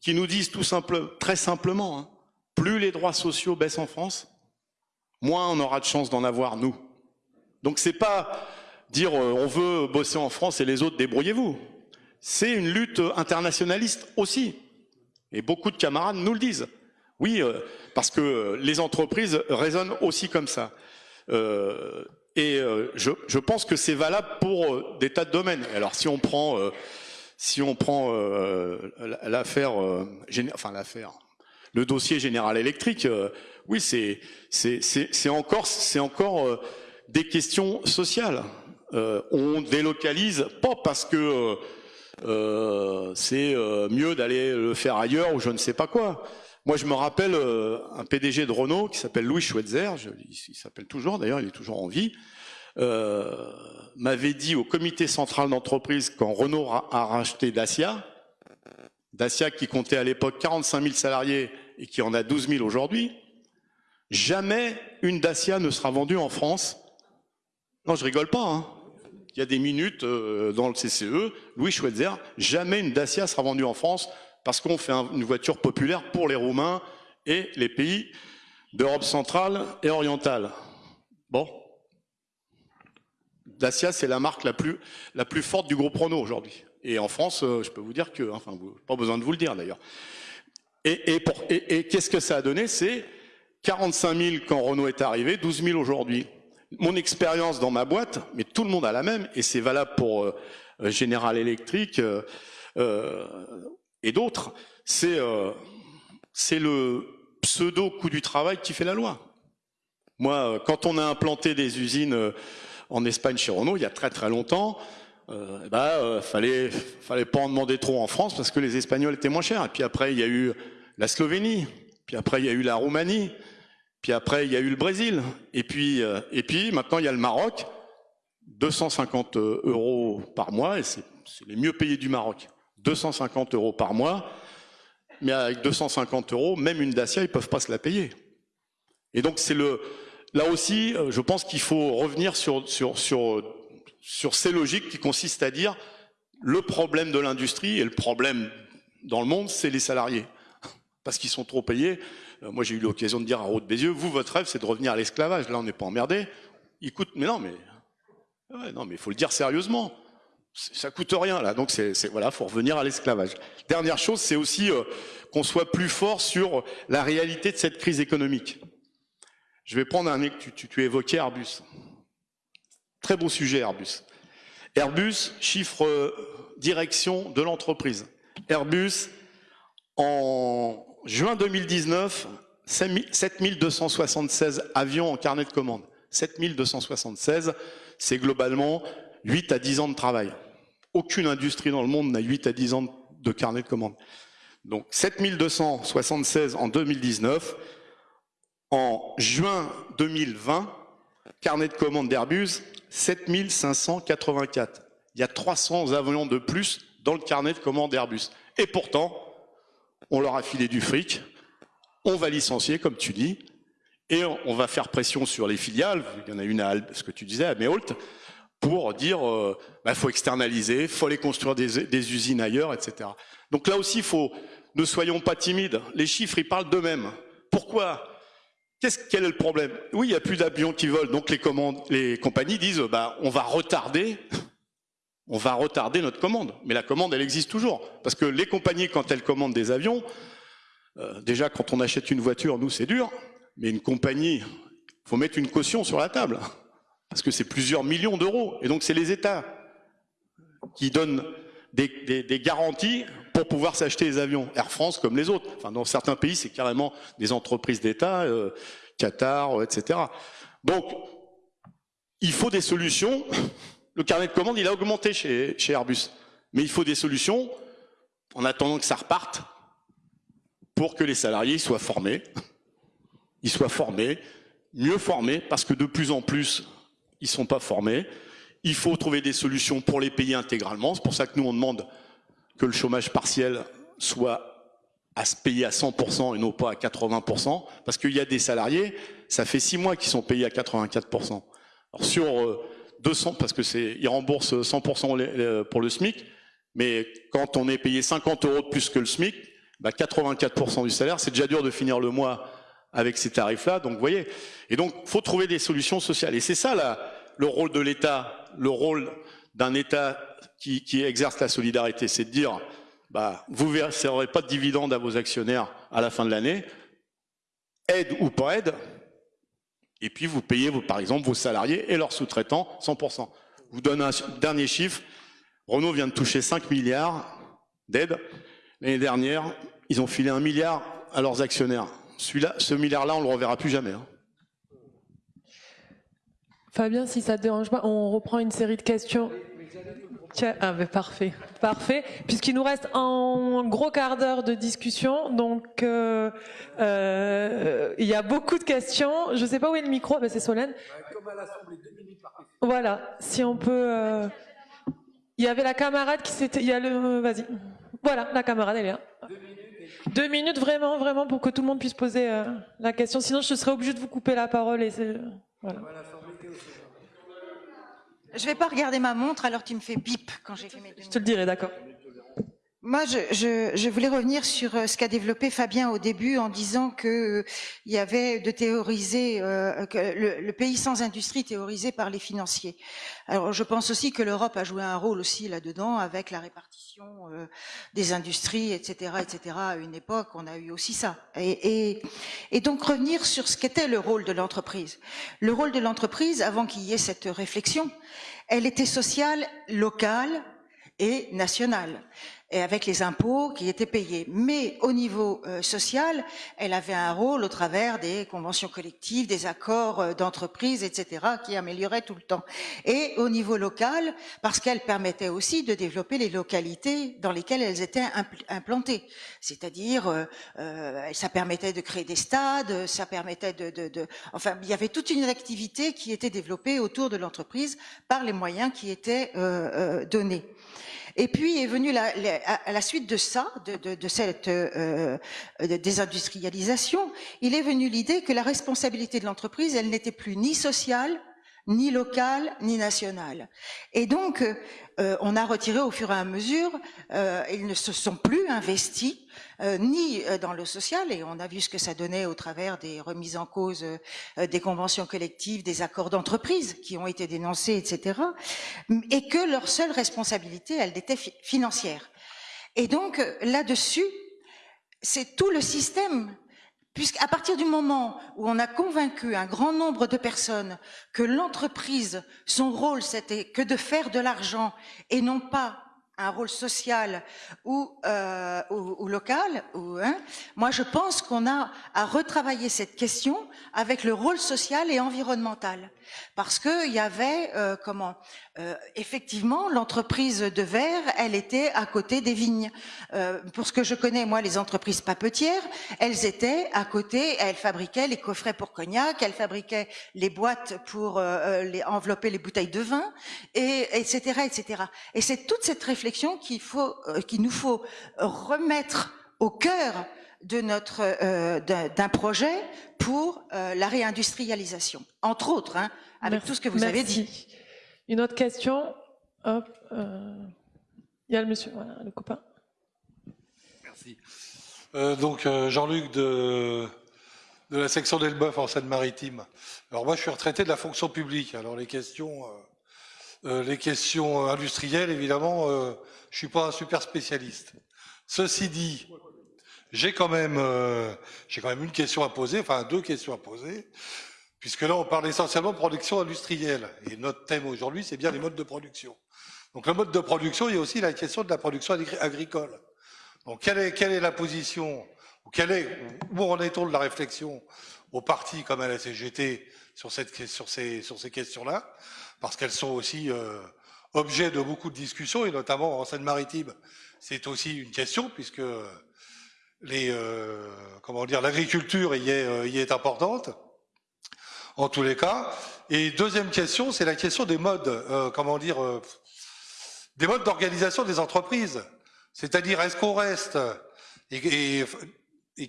qui nous disent tout simple, très simplement, hein, plus les droits sociaux baissent en France, moins on aura de chance d'en avoir nous. Donc c'est pas dire euh, on veut bosser en France et les autres débrouillez-vous. C'est une lutte internationaliste aussi. Et beaucoup de camarades nous le disent. Oui, euh, parce que les entreprises raisonnent aussi comme ça. Euh, et je, je, pense que c'est valable pour des tas de domaines. Alors si on prend, si on prend l'affaire, enfin l'affaire, le dossier Général Électrique, oui, c'est c'est encore c'est encore des questions sociales. Euh, on délocalise pas parce que euh, c'est euh, mieux d'aller le faire ailleurs ou je ne sais pas quoi. Moi, je me rappelle un PDG de Renault qui s'appelle Louis Schweitzer, il s'appelle toujours d'ailleurs, il est toujours en vie, m'avait dit au comité central d'entreprise quand Renault a, racheté Dacia, Dacia qui comptait à l'époque 45 000 salariés et qui en a 12 000 aujourd'hui, jamais une Dacia ne sera vendue en France. Non, je rigole pas. Hein il y a des minutes euh, dans le CCE, Louis Schweitzer, jamais une Dacia sera vendue en France parce qu'on fait une voiture populaire pour les Roumains et les pays d'Europe centrale et orientale. Bon. Dacia, c'est la marque la plus, forte du groupe Renault aujourd'hui. Et en France, euh, je peux vous dire que, enfin, pas besoin de vous le dire d'ailleurs. Et, qu'est-ce que ça a donné? C'est 45 000 quand Renault est arrivé, 12 000 aujourd'hui mon expérience dans ma boîte, mais tout le monde a la même, et c'est valable pour euh, General Electric euh, et d'autres, c'est c'est le pseudo coût du travail qui fait la loi. Moi, quand on a implanté des usines en Espagne chez Renault, il y a très très longtemps, euh, bah, fallait fallait pas en demander trop en France parce que les Espagnols étaient moins chers. Et puis après, il y a eu la Slovénie, puis après il y a eu la Roumanie, puis après, il y a eu le Brésil. Et puis, euh, et puis maintenant, il y a le Maroc. 250 euros par mois, et c'est les mieux payés du Maroc. 250 euros par mois. Mais avec 250 euros, même une Dacia, ils peuvent pas se la payer. Et donc, c'est le, là aussi, euh, je pense qu'il faut revenir sur, sur, sur, sur ces logiques qui consistent à dire le problème de l'industrie et le problème dans le monde, c'est les salariés. Parce qu'ils sont trop payés. Euh, moi, j'ai eu l'occasion de dire à Route Bézieux, vous, votre rêve, c'est de revenir à l'esclavage. Là, on n'est pas emmerdé. Il coûte, mais non, mais, non, mais il faut le dire sérieusement. Ça coûte rien, là. Donc, c'est, voilà, faut revenir à l'esclavage. Dernière chose, c'est aussi euh, qu'on soit plus fort sur la réalité de cette crise économique. Je vais prendre un, tu, tu, tu évoquais Airbus. Très beau sujet, Airbus. Airbus, chiffre euh, direction de l'entreprise. Airbus, en juin 2019, 7276 avions en carnet de commande. 7276, c'est globalement 8 à 10 ans de travail. Aucune industrie dans le monde n'a 8 à 10 ans de carnet de commande. Donc 7276 en 2019. En juin 2020, carnet de commande d'Airbus, 7584. Il y a 300 avions de plus dans le carnet de commande d'Airbus. Et pourtant, on leur a filé du fric, on va licencier, comme tu dis, et on va faire pression sur les filiales, il y en a une à ce que tu disais, à Méholt, pour dire il euh, bah, faut externaliser, faut aller construire des, usines ailleurs, etc. Donc là aussi, faut, ne soyons pas timides. Les chiffres, ils parlent d'eux-mêmes. Pourquoi? Qu'est-ce, Quel est le problème? Oui, il n'y a plus d'avions qui volent, donc les compagnies disent bah, on va retarder on va retarder notre commande. Mais la commande, elle existe toujours. Parce que les compagnies, quand elles commandent des avions, euh, déjà quand on achète une voiture, nous c'est dur, mais une compagnie, faut mettre une caution sur la table. Parce que c'est plusieurs millions d'euros. Et donc c'est les États qui donnent des, garanties pour pouvoir s'acheter les avions. Air France comme les autres. Enfin, dans certains pays, c'est carrément des entreprises d'État, euh, Qatar, etc. Donc, il faut des solutions le carnet de commandes, il a augmenté chez, chez Airbus. Mais il faut des solutions en attendant que ça reparte pour que les salariés soient formés. Ils soient formés, mieux formés, parce que de plus en plus, ils sont pas formés. Il faut trouver des solutions pour les payer intégralement. C'est pour ça que nous, on demande que le chômage partiel soit à se payer à 100% et non pas à 80%, parce qu'il y a des salariés, ça fait six mois qu'ils sont payés à 84%. Alors sur euh, 200 parce que c'est, ils remboursent 100% pour le SMIC, mais quand on est payé 50 euros de plus que le SMIC, bah 84% du salaire, c'est déjà dur de finir le mois avec ces tarifs-là. Donc, vous voyez. Et donc, faut trouver des solutions sociales. Et c'est ça le rôle de l'État. le rôle d'un État qui, exerce la solidarité, c'est de dire, bah, vous ne verserez pas de dividendes à vos actionnaires à la fin de l'année, aide ou pas aide, et puis vous payez, par exemple, vos salariés et leurs sous-traitants 100%. Je vous donne un dernier chiffre. Renault vient de toucher 5 milliards d'aide. L'année dernière, ils ont filé un milliard à leurs actionnaires. Celui-là, ce milliard-là, on ne le reverra plus jamais. Hein. Fabien, si ça te dérange pas, on reprend une série de questions. Ah ben parfait, parfait. Puisqu'il nous reste un gros quart d'heure de discussion, donc euh, euh, il y a beaucoup de questions. Je ne sais pas où est le micro, mais c'est Solène. Comme à l'Assemblée, deux minutes par question. Voilà, si on peut. Euh, il y avait la camarade qui s'était. Il y a le. Vas-y. Voilà, la camarade, elle est là. Deux minutes, deux vraiment, vraiment, pour que tout le monde puisse poser la question. Sinon, je serais obligée de vous couper la parole et voilà. Je vais pas regarder ma montre alors tu me fais bip quand j'ai fait mes Je te le dirai, d'accord. Moi, je, voulais revenir sur euh, ce qu'a développé Fabien au début en disant que euh, il y avait de théoriser euh, que le, pays sans industrie théorisé par les financiers. Alors, je pense aussi que l'Europe a joué un rôle aussi là-dedans avec la répartition des industries, etc., etc. À une époque, on a eu aussi ça. Et, et donc revenir sur ce qu'était le rôle de l'entreprise. Le rôle de l'entreprise, avant qu'il y ait cette réflexion, elle était sociale, locale et nationale et avec les impôts qui étaient payés. Mais au niveau euh, social, elle avait un rôle au travers des conventions collectives, des accords euh, d'entreprise, etc., qui amélioraient tout le temps. Et au niveau local, parce qu'elle permettait aussi de développer les localités dans lesquelles elles étaient implantées. C'est-à-dire, euh, ça permettait de créer des stades, ça permettait de, de, de, enfin, il y avait toute une activité qui était développée autour de l'entreprise par les moyens qui étaient donnés. Et puis est venue la, à la suite de ça, de, cette euh, désindustrialisation, il est venu l'idée que la responsabilité de l'entreprise, elle n'était plus ni sociale, ni locale, ni nationale. Et donc, euh, on a retiré au fur et à mesure, euh, ils ne se sont plus investis euh, ni euh, dans le social, et on a vu ce que ça donnait au travers des remises en cause euh, des conventions collectives, des accords d'entreprise qui ont été dénoncés, etc., et que leur seule responsabilité, elle était financière. Et donc là-dessus, c'est tout le système puisqu'à partir du moment où on a convaincu un grand nombre de personnes que l'entreprise, son rôle, c'était que de faire de l'argent et non pas un rôle social ou, euh, local. Hein, moi, je pense qu'on a à retravailler cette question avec le rôle social et environnemental, parce que il y avait euh, comment euh, effectivement l'entreprise de verre, elle était à côté des vignes. Euh, pour ce que je connais, moi, les entreprises papetières, elles étaient à côté. Elles fabriquaient les coffrets pour cognac, elles fabriquaient les boîtes pour euh, les, envelopper les bouteilles de vin, et etc. etc. Et c'est toute cette réflexion qu'il faut, euh, qu'il nous faut remettre au cœur de notre euh, d'un projet pour euh, la réindustrialisation, entre autres, hein, avec tout ce que vous avez dit. Une autre question? Hop, il y a le monsieur, voilà, le copain. Merci. donc Jean-Luc de, la section d'Elbeuf en Seine-Maritime. Alors moi je suis retraité de la fonction publique. Alors les questions euh, les questions industrielles, évidemment, euh, je suis pas un super spécialiste. Ceci dit, j'ai quand même, euh, j'ai quand même une question à poser, enfin deux questions à poser, puisque là on parle essentiellement de production industrielle, et notre thème aujourd'hui c'est bien les modes de production. Donc le mode de production, il y a aussi la question de la production agricole. Donc quelle est, la position, ou quelle est, où en est-on de la réflexion au parti comme à la CGT sur, ces, questions-là? Parce qu'elles sont aussi euh, objet de beaucoup de discussions, et notamment en Seine-Maritime, c'est aussi une question, puisque les, euh, comment dire, l'agriculture y est, euh, y est importante, en tous les cas. Et deuxième question, c'est la question des modes, euh, comment dire, euh, des modes d'organisation des entreprises. C'est-à-dire, est-ce qu'on reste et,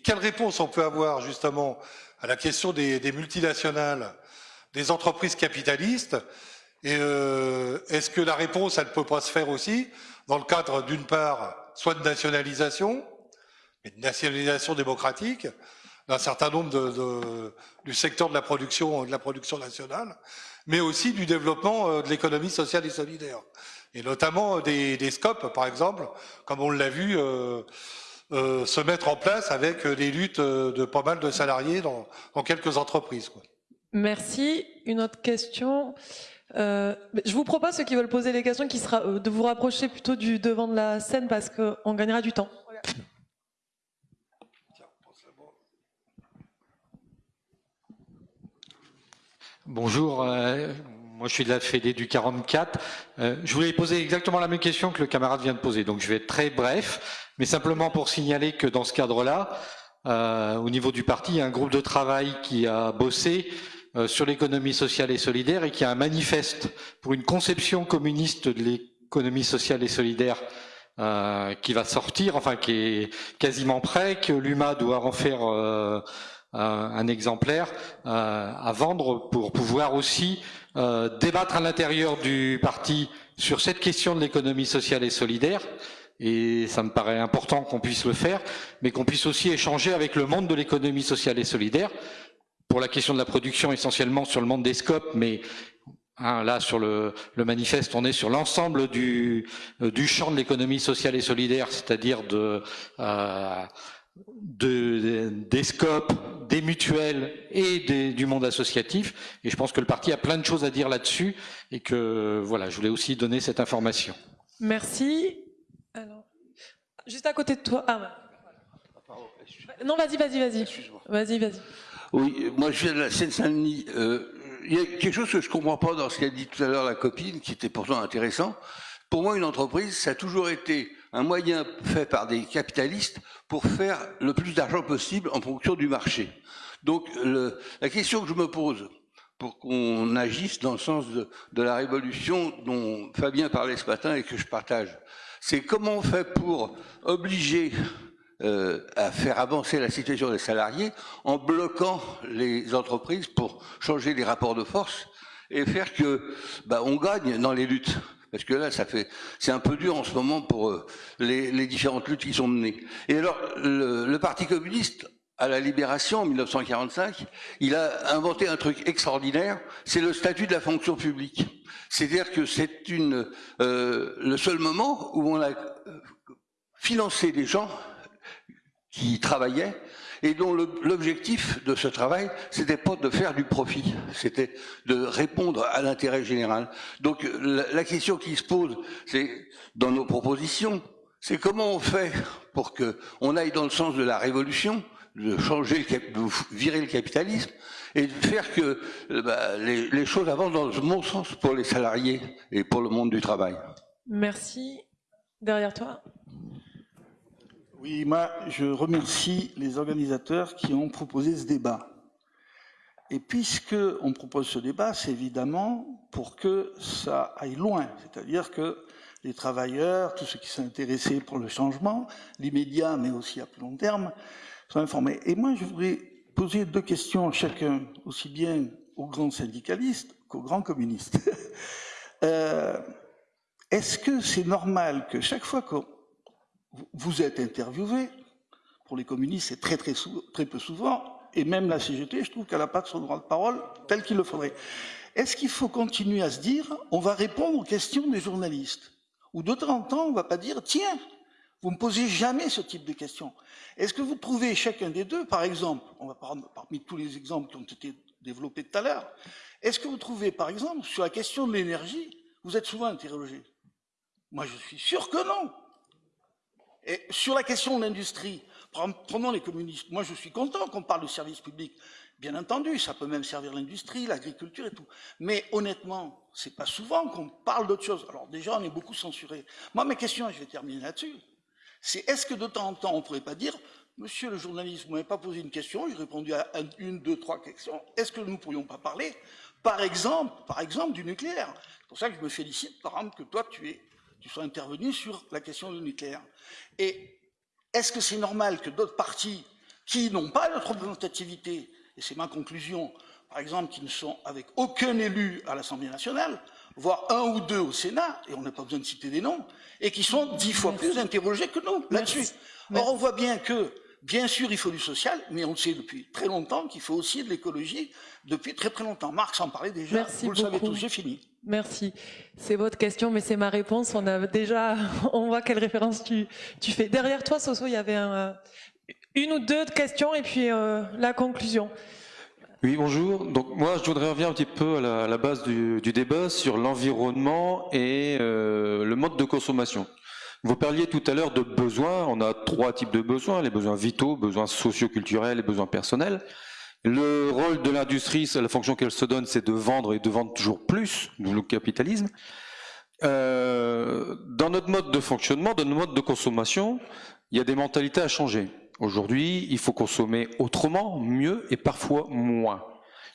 quelle réponse on peut avoir justement à la question des, des multinationales, des entreprises capitalistes? Et euh, est-ce que la réponse, elle ne peut pas se faire aussi dans le cadre, d'une part, soit de nationalisation, mais de nationalisation démocratique, d'un certain nombre de, de, du secteur de la production, de la production nationale, mais aussi du développement euh, de l'économie sociale et solidaire. Et notamment des, des scopes, par exemple, comme on l'a vu, euh, euh, se mettre en place avec des luttes de pas mal de salariés dans, dans quelques entreprises. Quoi. Merci. Une autre question. Euh, je vous propose, ceux qui veulent poser les questions, qui sera, euh, de vous rapprocher plutôt du devant de la scène parce qu'on gagnera du temps. Bonjour, euh, moi je suis de la Fédé du 44. Euh, je voulais poser exactement la même question que le camarade vient de poser, donc je vais être très bref, mais simplement pour signaler que dans ce cadre-là, euh, au niveau du parti, il y a un groupe de travail qui a bossé euh, sur l'économie sociale et solidaire et qui a un manifeste pour une conception communiste de l'économie sociale et solidaire euh, qui va sortir, enfin qui est quasiment prêt, que l'UMA doit en faire un exemplaire à vendre pour pouvoir aussi débattre à l'intérieur du parti sur cette question de l'économie sociale et solidaire. Et ça me paraît important qu'on puisse le faire, mais qu'on puisse aussi échanger avec le monde de l'économie sociale et solidaire, pour la question de la production essentiellement sur le monde des scopes, mais hein, là sur le, le, manifeste on est sur l'ensemble du, euh, du champ de l'économie sociale et solidaire, c'est-à-dire de, euh, de, des scopes, des mutuelles et des, du monde associatif. Et je pense que le parti a plein de choses à dire là-dessus et que voilà, je voulais aussi donner cette information. Merci. Alors, juste à côté de toi. Ah, non, vas-y, vas-y, vas-y. Vas-y, vas-y. Oui, moi je viens de la Seine-Saint-Denis. Euh, il y a quelque chose que je comprends pas dans ce qu'a dit tout à l'heure la copine, qui était pourtant intéressant. Pour moi, une entreprise, ça a toujours été un moyen fait par des capitalistes pour faire le plus d'argent possible en fonction du marché. Donc le, la question que je me pose, pour qu'on agisse dans le sens de, la révolution dont Fabien parlait ce matin et que je partage, c'est comment on fait pour obliger euh, à faire avancer la situation des salariés en bloquant les entreprises pour changer les rapports de force et faire que bah, on gagne dans les luttes. Parce que là, ça fait, c'est un peu dur en ce moment pour euh, les, les, différentes luttes qui sont menées. Et alors, le, le Parti communiste, à la Libération en 1945, il a inventé un truc extraordinaire, c'est le statut de la fonction publique. C'est-à-dire que c'est une euh, le seul moment où on a financé des gens qui travaillaient et dont l'objectif de ce travail, c'était pas de faire du profit, c'était de répondre à l'intérêt général. Donc la, question qui se pose, c'est dans nos propositions, c'est comment on fait pour que on aille dans le sens de la révolution, de changer, de virer le capitalisme et de faire que bah, les, les choses avancent dans le bon sens pour les salariés et pour le monde du travail. Merci. Derrière toi. Oui, moi, je remercie les organisateurs qui ont proposé ce débat. Et puisque on propose ce débat, c'est évidemment pour que ça aille loin, c'est-à-dire que les travailleurs, tous ceux qui sont intéressés pour le changement, l'immédiat, mais aussi à plus long terme, sont informés. Et moi, je voudrais poser deux questions à chacun, aussi bien aux grands syndicalistes qu'aux grands communistes. euh, Est-ce que c'est normal que chaque fois qu'on vous êtes interviewé. Pour les communistes, c'est très, très, très peu souvent. Et même la CGT, je trouve qu'elle n'a pas de son droit de parole tel qu'il le faudrait. Est-ce qu'il faut continuer à se dire, on va répondre aux questions des journalistes? Ou de temps en temps, on ne va pas dire, tiens, vous ne me posez jamais ce type de questions. Est-ce que vous trouvez chacun des deux, par exemple, on va prendre parmi tous les exemples qui ont été développés tout à l'heure, est-ce que vous trouvez, par exemple, sur la question de l'énergie, vous êtes souvent interrogé? Moi, je suis sûr que non. Et sur la question de l'industrie, prenons les communistes. Moi, je suis content qu'on parle de service public. Bien entendu, ça peut même servir l'industrie, l'agriculture et tout. Mais honnêtement, c'est pas souvent qu'on parle d'autre chose. Alors déjà, on est beaucoup censuré. Moi, mes questions, je vais terminer là-dessus, c'est est-ce que de temps en temps, on pourrait pas dire, monsieur le journaliste, vous m'avez pas posé une question, j'ai répondu à une, deux, trois questions, est-ce que nous ne pourrions pas parler, par exemple, par exemple, du nucléaire? C'est pour ça que je me félicite, par exemple, que toi, tu es tu sois intervenu sur la question du nucléaire. Et est-ce que c'est normal que d'autres partis qui n'ont pas notre représentativité, et c'est ma conclusion, par exemple, qui ne sont avec aucun élu à l'Assemblée nationale, voire un ou deux au Sénat, et on n'a pas besoin de citer des noms, et qui sont dix fois plus interrogés que nous là-dessus? Or, on voit bien que bien sûr, il faut du social, mais on sait depuis très longtemps qu'il faut aussi de l'écologie depuis très très longtemps. Marx en parlait déjà. Merci Vous le savez tous, j'ai fini. Merci. C'est votre question, mais c'est ma réponse. On a déjà, on voit quelle référence tu, fais. Derrière toi, Soso, il y avait euh, une ou deux questions et puis euh, la conclusion. Oui, bonjour. Donc moi, je voudrais revenir un petit peu à la, base du, du débat sur l'environnement et euh, le mode de consommation. Vous parliez tout à l'heure de besoins. On a trois types de besoins les besoins vitaux, besoins socioculturels et besoins personnels. Le rôle de l'industrie, la fonction qu'elle se donne, c'est de vendre et de vendre toujours plus, d'où le capitalisme. Euh, dans notre mode de fonctionnement, dans notre mode de consommation, il y a des mentalités à changer. Aujourd'hui, il faut consommer autrement, mieux et parfois moins.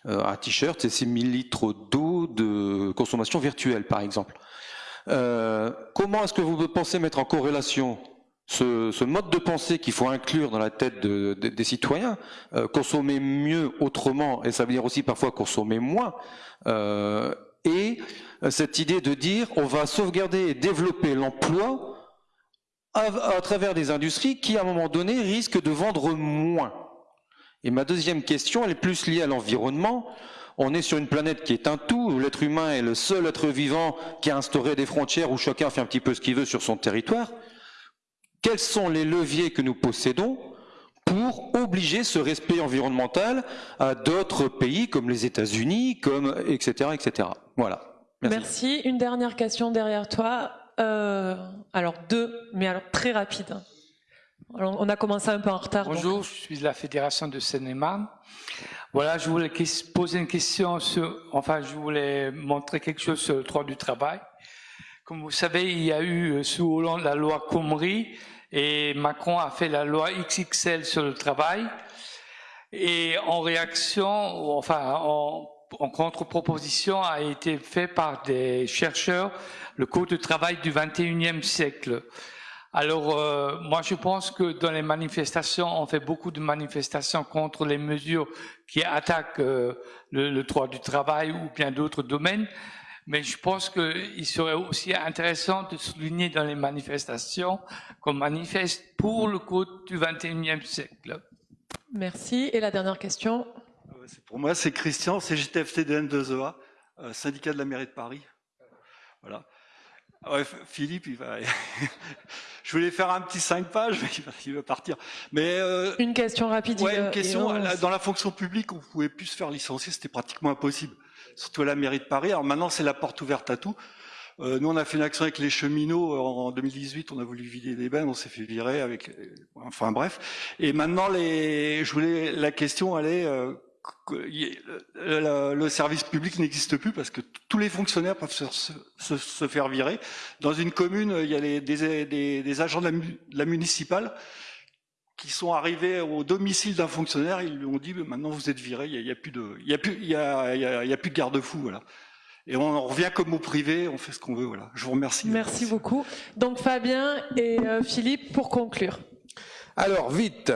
Euh, un t-shirt, c'est 6000 litres d'eau de consommation virtuelle, par exemple. Euh, comment est-ce que vous pensez mettre en corrélation ce, mode de pensée qu'il faut inclure dans la tête de- de- des citoyens, euh, consommer mieux autrement, et ça veut dire aussi parfois consommer moins, euh, et cette idée de dire on va sauvegarder et développer l'emploi à, à travers des industries qui, à un moment donné, risquent de vendre moins. Et ma deuxième question, elle est plus liée à l'environnement. On est sur une planète qui est un tout, où l'être humain est le seul être vivant qui a instauré des frontières où chacun fait un petit peu ce qu'il veut sur son territoire. Quels sont les leviers que nous possédons pour obliger ce respect environnemental à d'autres pays comme les États-Unis, comme etc., etc. Voilà. Merci. Merci. Une dernière question derrière toi. Euh, alors deux, mais alors très rapide. Alors, on a commencé un peu en retard. donc- Bonjour, je suis de la Fédération de Seine-et-Marne. Voilà, je voulais poser une question sur, enfin, je voulais montrer quelque chose sur le droit du travail. Comme vous savez, il y a eu euh, sous Hollande la loi Comrie et Macron a fait la loi XXL sur le travail. Et en réaction, enfin, en, contre-proposition a été fait par des chercheurs le code de travail du 21e siècle. Alors, euh, moi, je pense que dans les manifestations, on fait beaucoup de manifestations contre les mesures qui attaquent euh, le droit du travail ou bien d'autres domaines. Mais je pense qu'il serait aussi intéressant de souligner dans les manifestations qu'on manifeste pour le code du 21e siècle. Merci. Et la dernière question. Pour moi, c'est Christian, c'est GTFTDN2EA, euh, syndicat de la mairie de Paris. Voilà. Ouais, F- Philippe, il va. Je voulais faire un petit 5 pages, mais il va, il va partir. Mais euh, Une question rapide. ouais, une question. et on- là, Dans la fonction publique, on pouvait plus se faire licencier, c'était pratiquement impossible. Surtout à la mairie de Paris. Alors maintenant, c'est la porte ouverte à tout. Euh, nous, on a fait une action avec les cheminots en 2018. On a voulu vider des bennes, on s'est fait virer avec. euh, Enfin bref. Et maintenant, les. Je voulais. La question, est. euh, le, service public n'existe plus parce que tous les fonctionnaires peuvent se, se- se- faire virer. Dans une commune, il y a des, des- des agents de la, de la municipale qui sont arrivés au domicile d'un fonctionnaire. Ils lui ont dit maintenant vous êtes viré. Il n'y a, plus de, il y a plus, il y a, il y a- il y a plus de garde-fou. Voilà. Et on en revient comme au privé. On fait ce qu'on veut. Voilà. Je vous remercie. Merci beaucoup. Donc Fabien et euh, Philippe pour conclure. Alors, vite.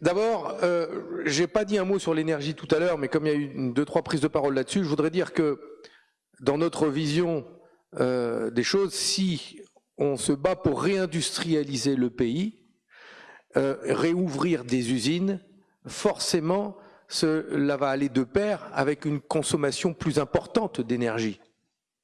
D'abord, euh, j'ai pas dit un mot sur l'énergie tout à l'heure, mais comme il y a eu une, deux, trois prises de parole là-dessus, je voudrais dire que dans notre vision euh, des choses, si on se bat pour réindustrialiser le pays, euh, réouvrir des usines, forcément, cela va aller de pair avec une consommation plus importante d'énergie.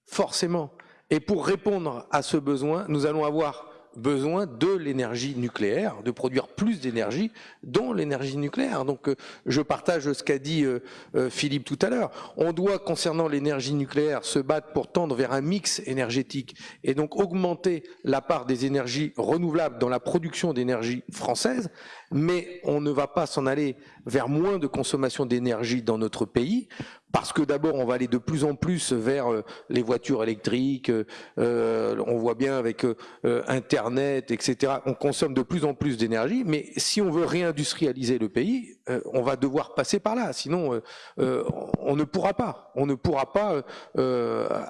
Forcément. Et pour répondre à ce besoin, nous allons avoir besoin de l'énergie nucléaire, de produire plus d'énergie, dont l'énergie nucléaire. Donc euh, je partage ce qu'a dit euh, euh, Philippe tout à l'heure. On doit, concernant l'énergie nucléaire, se battre pour tendre vers un mix énergétique et donc augmenter la part des énergies renouvelables dans la production d'énergie française, mais on ne va pas s'en aller vers moins de consommation d'énergie dans notre pays, parce que d'abord on va aller de plus en plus vers euh, les voitures électriques, euh, on voit bien avec euh, euh, Internet, etc. On consomme de plus en plus d'énergie, mais si on veut réindustrialiser le pays, euh, on va devoir passer par là, sinon euh, on ne pourra pas, on ne pourra pas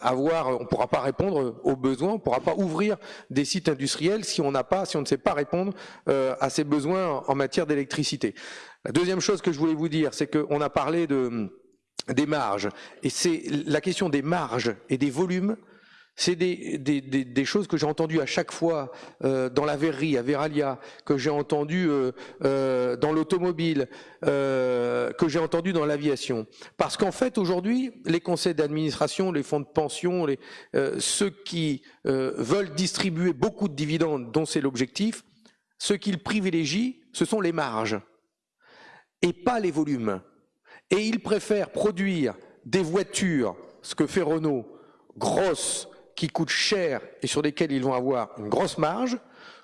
avoir, on pourra pas répondre aux besoins, on pourra pas ouvrir des sites industriels si on n'a pas, si on ne sait pas répondre à ces besoins en matière d'électricité. La deuxième chose que je voulais vous dire, c'est qu'on a parlé de des marges. Et c'est la question des marges et des volumes, C'est des, choses que j'ai entendues à chaque fois euh, dans la verrerie, à Veralia, que j'ai entendues euh, euh, dans l'automobile, que j'ai entendues dans l'aviation. Parce qu'en fait, aujourd'hui, les conseils d'administration, les fonds de pension, ceux qui veulent distribuer beaucoup de dividendes, dont c'est l'objectif, ce qu'ils privilégient, ce sont les marges et pas les volumes. Et ils préfèrent produire des voitures, ce que fait Renault, grosses, qui coûtent cher et sur lesquels ils vont avoir une grosse marge,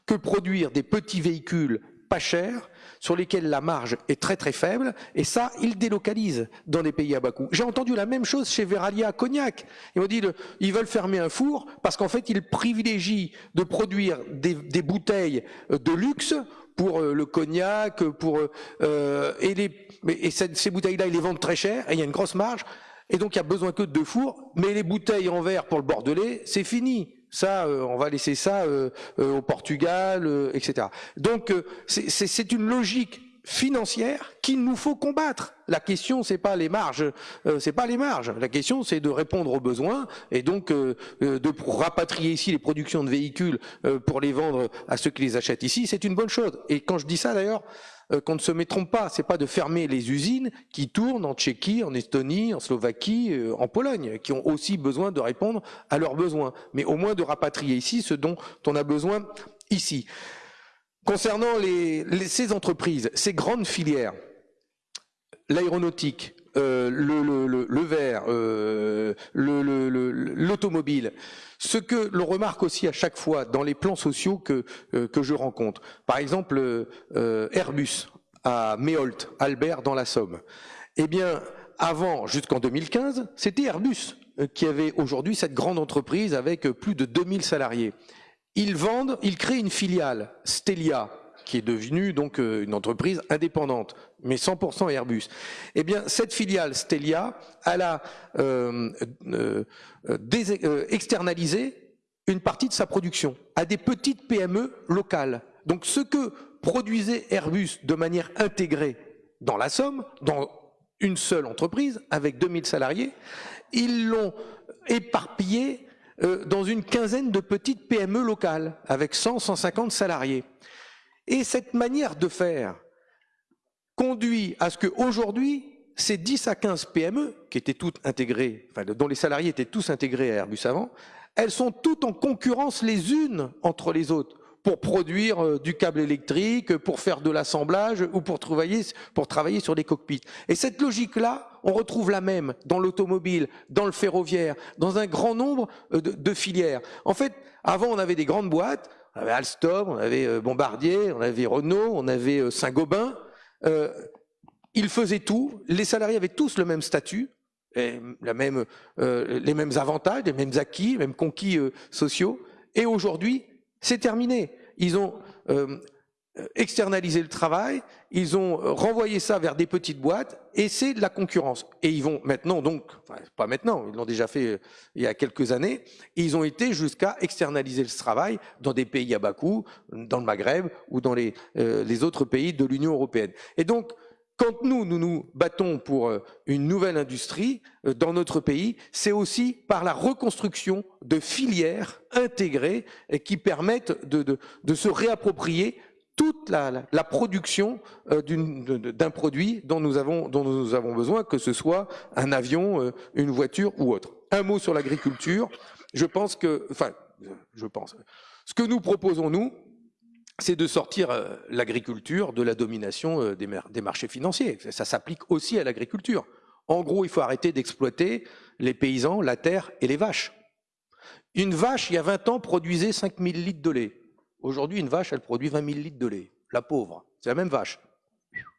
que produire des petits véhicules pas chers, sur lesquels la marge est très très faible, et ça, ils délocalisent dans des pays à bas coût. J'ai entendu la même chose chez Veralia à Cognac. Ils m'ont dit, ils veulent fermer un four parce qu'en fait, ils privilégient de produire des, des bouteilles de luxe pour euh, le cognac, pour euh, et, les, et ces bouteilles-là, ils les vendent très cher, et il y a une grosse marge. Et donc, il n'y a besoin que de deux fours. Mais les bouteilles en verre pour le Bordelais, c'est fini. Ça, euh, on va laisser ça euh, euh, au Portugal, etc. Donc, c'est une logique financière qu'il nous faut combattre. La question, c'est pas les marges, c'est pas les marges. La question, c'est de répondre aux besoins et donc de rapatrier ici les productions de véhicules pour les vendre à ceux qui les achètent ici. C'est une bonne chose. Et quand je dis ça, d'ailleurs, euh, qu'on ne se met trompe pas, c'est pas de fermer les usines qui tournent en Tchéquie, en Estonie, en Slovaquie, euh, en Pologne, qui ont aussi besoin de répondre à leurs besoins, mais au moins de rapatrier ici ce dont on a besoin ici. Concernant ces entreprises, ces grandes filières, l'aéronautique, euh, le, le, verre, euh, l'automobile. Ce que l'on remarque aussi à chaque fois dans les plans sociaux que, euh, je rencontre, par exemple Airbus à Méholt, Albert dans la Somme, eh bien avant, jusqu'en 2015, c'était Airbus qui avait aujourd'hui cette grande entreprise avec plus de 2000 salariés. Ils vendent, ils créent une filiale, Stelia, qui est devenue donc euh, une entreprise indépendante, mais 100% Airbus. Eh bien, cette filiale Stelia, elle a euh, euh, euh, externalisé une partie de sa production à des petites PME locales. Donc, ce que produisait Airbus de manière intégrée dans la Somme, dans une seule entreprise avec 2000 salariés, ils l'ont éparpillé dans une quinzaine de petites PME locales avec 100, 150 salariés. Et cette manière de faire conduit à ce qu'aujourd'hui, ces 10 à 15 PME, qui étaient toutes intégrées, dont les salariés étaient tous intégrés à Airbus avant, elles sont toutes en concurrence les unes entre les autres pour produire euh, du câble électrique, pour faire de l'assemblage ou pour travailler, sur les cockpits. Et cette logique-là, on retrouve la même dans l'automobile, dans le ferroviaire, dans un grand nombre euh, de, filières. En fait, avant, on avait des grandes boîtes on avait Alstom, on avait euh, Bombardier, on avait Renault, on avait euh, Saint-Gobain. Ils faisaient tout, les salariés avaient tous le même statut, les mêmes avantages, les mêmes acquis, les mêmes conquis sociaux. Et aujourd'hui, c'est terminé. Ils ont euh, externaliser le travail, ils ont euh, renvoyé ça vers des petites boîtes et c'est de la concurrence. Et ils vont maintenant donc, pas maintenant, ils l'ont déjà fait euh, il y a quelques années, ils ont été jusqu'à externaliser ce travail dans des pays à bas coût, dans le Maghreb ou dans les, les autres pays de l'Union européenne. Et donc, quand nous, nous nous battons pour une nouvelle industrie dans notre pays, c'est aussi par la reconstruction de filières intégrées qui permettent de, de se réapproprier toute la, production euh, d'un produit dont nous, avons, besoin, que ce soit un avion, euh, une voiture ou autre. Un mot sur l'agriculture. Je pense que, enfin, je pense, ce que nous proposons, nous, c'est de sortir euh, l'agriculture de la domination des, des marchés financiers. Ça s'applique aussi à l'agriculture. En gros, il faut arrêter d'exploiter les paysans, la terre et les vaches. Une vache, il y a 20 ans, produisait 5000 litres de lait. Aujourd'hui, une vache, elle produit 20 000 litres de lait. La pauvre. C'est la même vache.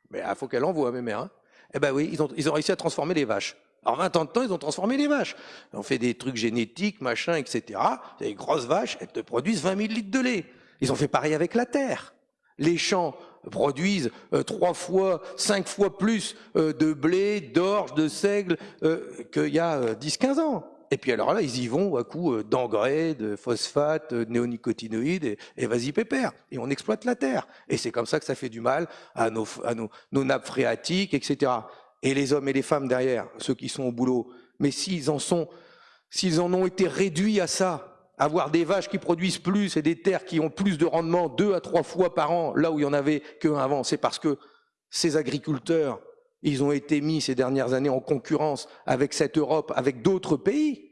Mais il faut qu'elle envoie, mes mères. Hein. Eh ben oui, ils ont, réussi à transformer les vaches. Alors 20 ans de temps, ils ont transformé les vaches. Ils ont fait des trucs génétiques, machin, etc. Des grosses vaches, elles te produisent 20 000 litres de lait. Ils ont fait pareil avec la terre. Les champs produisent euh, trois fois, cinq fois plus euh, de blé, d'orge, de seigle euh, qu'il y a 10-15 euh, ans. Et puis alors là, ils y vont à coup euh, d'engrais, de phosphate, de néonicotinoïdes, et, vas-y pépère. Et on exploite la terre. Et c'est comme ça que ça fait du mal à nos nappes phréatiques, etc. Et les hommes et les femmes derrière, ceux qui sont au boulot. Mais s'ils en sont s'ils en ont été réduits à ça, avoir des vaches qui produisent plus et des terres qui ont plus de rendement deux à trois fois par an, là où il y en avait qu'un avant, c'est parce que ces agriculteurs, ils ont été mis ces dernières années en concurrence avec cette Europe, avec d'autres pays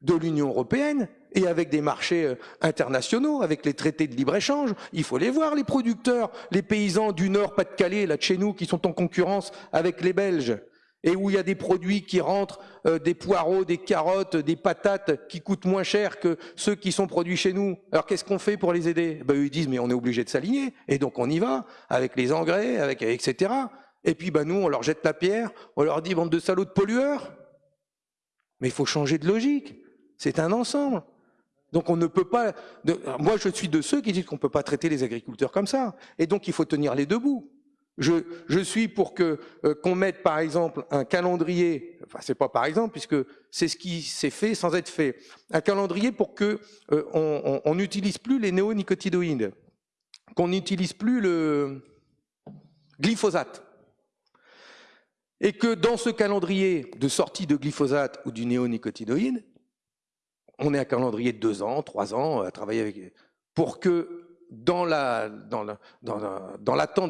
de l'Union européenne et avec des marchés euh, internationaux, avec les traités de libre-échange. Il faut les voir, les producteurs, les paysans du Nord, Pas-de-Calais, là de chez nous, qui sont en concurrence avec les Belges et où il y a des produits qui rentrent, euh, des poireaux, des carottes, des patates qui coûtent moins cher que ceux qui sont produits chez nous. Alors qu'est-ce qu'on fait pour les aider? Ben, Ils disent mais on est obligé de s'aligner et donc on y va avec les engrais, avec etc. Et puis ben, nous on leur jette la pierre, on leur dit bande de salauds de pollueurs. Mais il faut changer de logique. C'est un ensemble. Donc on ne peut pas. Moi je suis de ceux qui disent qu'on ne peut pas traiter les agriculteurs comme ça. Et donc il faut tenir les deux bouts. Je, je suis pour que euh, qu'on mette par exemple un calendrier, enfin c'est pas par exemple puisque c'est ce qui s'est fait sans être fait, un calendrier pour que euh, on n'utilise plus les néonicotinoïdes, qu'on n'utilise plus le glyphosate, et que dans ce calendrier de sortie de glyphosate ou du néonicotinoïde, on ait un calendrier de deux ans, trois ans à travailler avec, pour que dans l'attente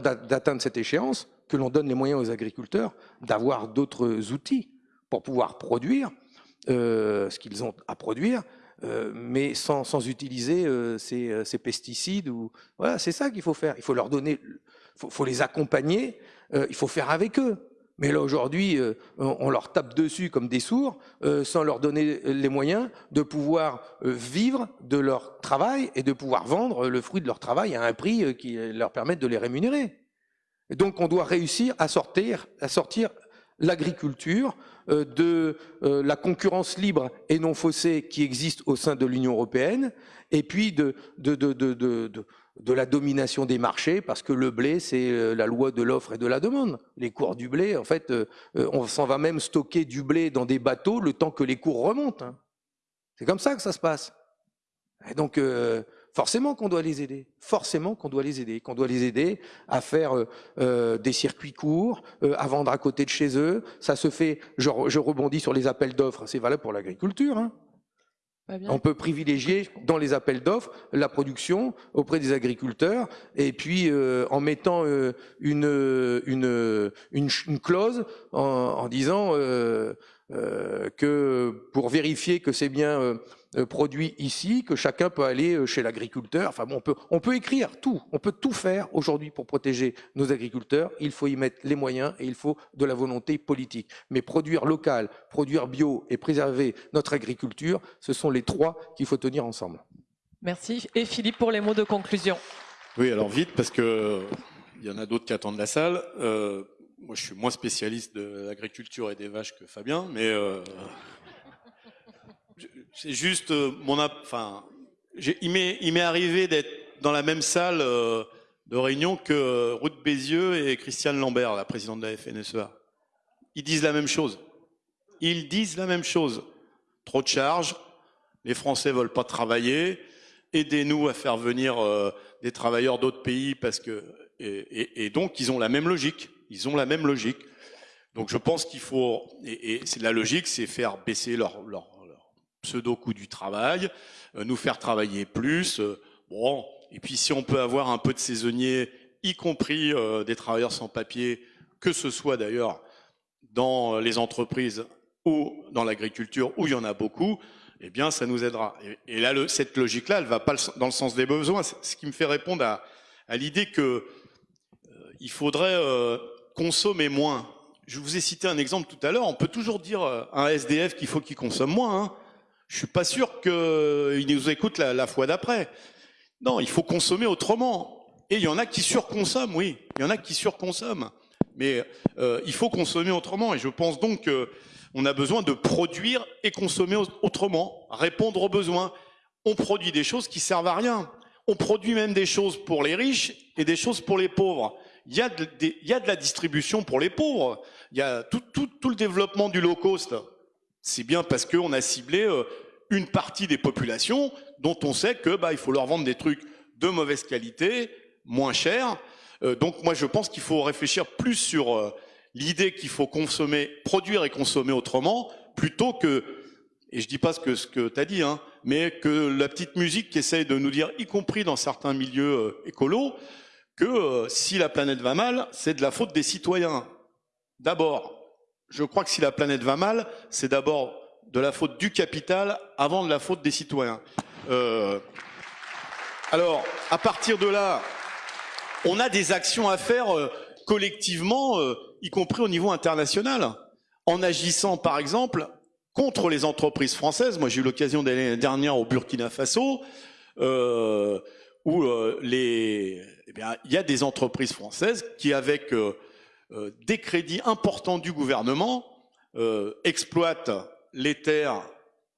d'atteindre cette échéance, que l'on donne les moyens aux agriculteurs d'avoir d'autres outils pour pouvoir produire euh, ce qu'ils ont à produire, euh, mais sans, utiliser euh, ces, pesticides. Ou voilà, c'est ça qu'il faut faire. Il faut leur donner, faut, faut les accompagner. il faut faire avec eux. Mais là, aujourd'hui, euh, on leur tape dessus comme des sourds, euh, sans leur donner les moyens de pouvoir euh, vivre de leur travail et de pouvoir vendre le fruit de leur travail à un prix qui leur permette de les rémunérer. donc, on doit réussir à sortir, l'agriculture de la concurrence libre et non faussée qui existe au sein de l'Union européenne, et puis de de la domination des marchés, parce que le blé, c'est euh, la loi de l'offre et de la demande. Les cours du blé, en fait, euh, euh, on s'en va même stocker du blé dans des bateaux le temps que les cours remontent. Hein. C'est comme ça que ça se passe. Donc, forcément qu'on doit les aider, forcément qu'on doit les aider, qu'on doit les aider à faire des circuits courts, à vendre à côté de chez eux. Ça se fait, je, je rebondis sur les appels d'offres, c'est valable pour l'agriculture. Hein. On peut privilégier dans les appels d'offres la production auprès des agriculteurs et puis euh, en mettant euh, une, une, clause en, disant euh, que pour vérifier que c'est bien euh, produit ici, que chacun peut aller euh, chez l'agriculteur. Enfin bon, on peut, on peut écrire tout, on peut tout faire aujourd'hui pour protéger nos agriculteurs. Il faut y mettre les moyens et il faut de la volonté politique. Mais produire local, produire bio et préserver notre agriculture, ce sont les trois qu'il faut tenir ensemble. Merci. Et Philippe pour les mots de conclusion. Oui, alors vite, parce que il y en a d'autres qui attendent la salle. Euh, moi, je suis moins spécialiste de l'agriculture et des vaches que Fabien, mais c'est juste euh, mon, enfin, il m'est arrivé d'être dans la même salle euh, de réunion que euh, Ruth Bézieux et Christiane Lambert, la présidente de la FNSEA. Ils disent la même chose. Ils disent la même chose. Trop de charges, les Français veulent pas travailler, aidez-nous à faire venir des travailleurs d'autres pays parce que et, donc ils ont la même logique. Ils ont la même logique. Donc je pense qu'il faut et, c'est la logique, c'est faire baisser leur, leur pseudo-coût du travail, euh, nous faire travailler plus. Euh, bon, et puis si on peut avoir un peu de saisonniers, y compris euh, des travailleurs sans papier, que ce soit d'ailleurs dans les entreprises ou dans l'agriculture, où il y en a beaucoup, eh bien, ça nous aidera. Et, là, cette logique-là, elle va pas dans le sens des besoins. Ce qui me fait répondre à, l'idée que il faudrait consommer moins. Je vous ai cité un exemple tout à l'heure. On peut toujours dire à un SDF qu'il faut qu'il consomme moins. Hein je suis pas sûr qu'il nous écoute la, fois d'après. Non, il faut consommer autrement. Et il y en a qui surconsomment, oui. Il y en a qui surconsomment. Mais euh, il faut consommer autrement. Et je pense donc qu'on a besoin de produire et consommer autrement, répondre aux besoins. On produit des choses qui servent à rien. On produit même des choses pour les riches et des choses pour les pauvres. Il y a de, la distribution pour les pauvres. Il y a tout le développement du low cost c'est bien parce qu'on a ciblé euh, une partie des populations dont on sait que bah, il faut leur vendre des trucs de mauvaise qualité, moins chers. Euh, donc moi je pense qu'il faut réfléchir plus sur euh, l'idée qu'il faut consommer, produire et consommer autrement, plutôt que et je dis pas ce que, ce tu as dit, hein, mais que la petite musique qui essaye de nous dire, y compris dans certains milieux écolos, que si la planète va mal, c'est de la faute des citoyens. D'abord, je crois que si la planète va mal, c'est d'abord de la faute du capital avant de la faute des citoyens. Euh, alors, à partir de là, on a des actions à faire euh, collectivement, euh, y compris au niveau international, en agissant par exemple contre les entreprises françaises. Moi, j'ai eu l'occasion d'aller l'année dernière au Burkina Faso, euh, où les, eh bien, il y a des entreprises françaises qui, avec des crédits importants du gouvernement, exploitent les terres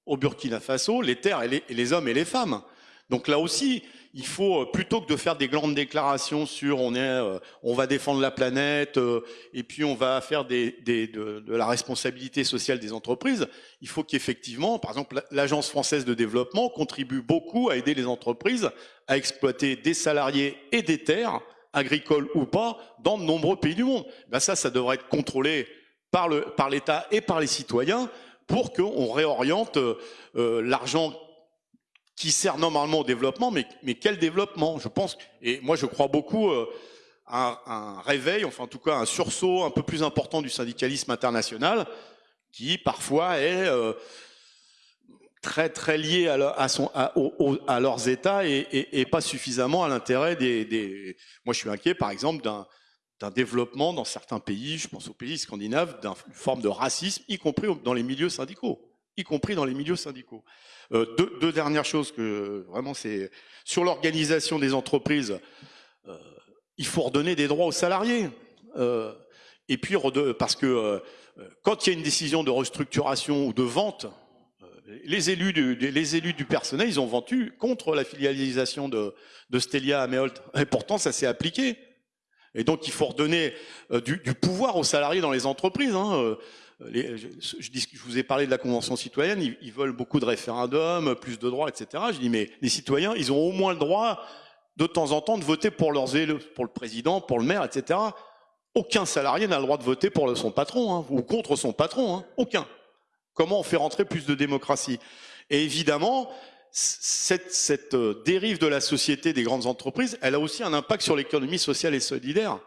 au Burkina Faso, les terres et les, et les hommes et les femmes. Donc là aussi, il faut euh, plutôt que de faire des grandes déclarations sur on est, euh, on va défendre la planète euh, et puis on va faire des, des de, de, la responsabilité sociale des entreprises, il faut qu'effectivement, par exemple, l'agence française de développement contribue beaucoup à aider les entreprises à exploiter des salariés et des terres agricoles ou pas dans de nombreux pays du monde. Ben ça, ça devrait être contrôlé par le par l'État et par les citoyens pour qu'on réoriente euh, l'argent qui sert normalement au développement, mais, quel développement? Je pense, et moi je crois beaucoup euh, à un, réveil, enfin en tout cas un sursaut un peu plus important du syndicalisme international, qui parfois est euh, très très lié à, leurs États et, pas suffisamment à l'intérêt des. Moi je suis inquiet par exemple d'un développement dans certains pays, je pense aux pays scandinaves, d'une forme de racisme, y compris dans les milieux syndicaux y compris dans les milieux syndicaux. Euh, deux, dernières choses que vraiment c'est sur l'organisation des entreprises. Euh, il faut redonner des droits aux salariés. Euh, et puis parce que quand il y a une décision de restructuration ou de vente, les élus, du, personnel, ils ont vendu contre la filialisation de, Stelia à Meolt. Et pourtant, ça s'est appliqué. Et donc, il faut redonner du, du, pouvoir aux salariés dans les entreprises. Hein les, je, vous ai parlé de la Convention citoyenne, ils, ils, veulent beaucoup de référendums, plus de droits, etc. Je dis, mais les citoyens, ils ont au moins le droit de temps en temps de voter pour leurs élus, pour le président, pour le maire, etc. Aucun salarié n'a le droit de voter pour son patron, hein, ou contre son patron, hein, aucun. Comment on fait rentrer plus de démocratie Et évidemment, cette, euh, dérive de la société des grandes entreprises, elle a aussi un impact sur l'économie sociale et solidaire.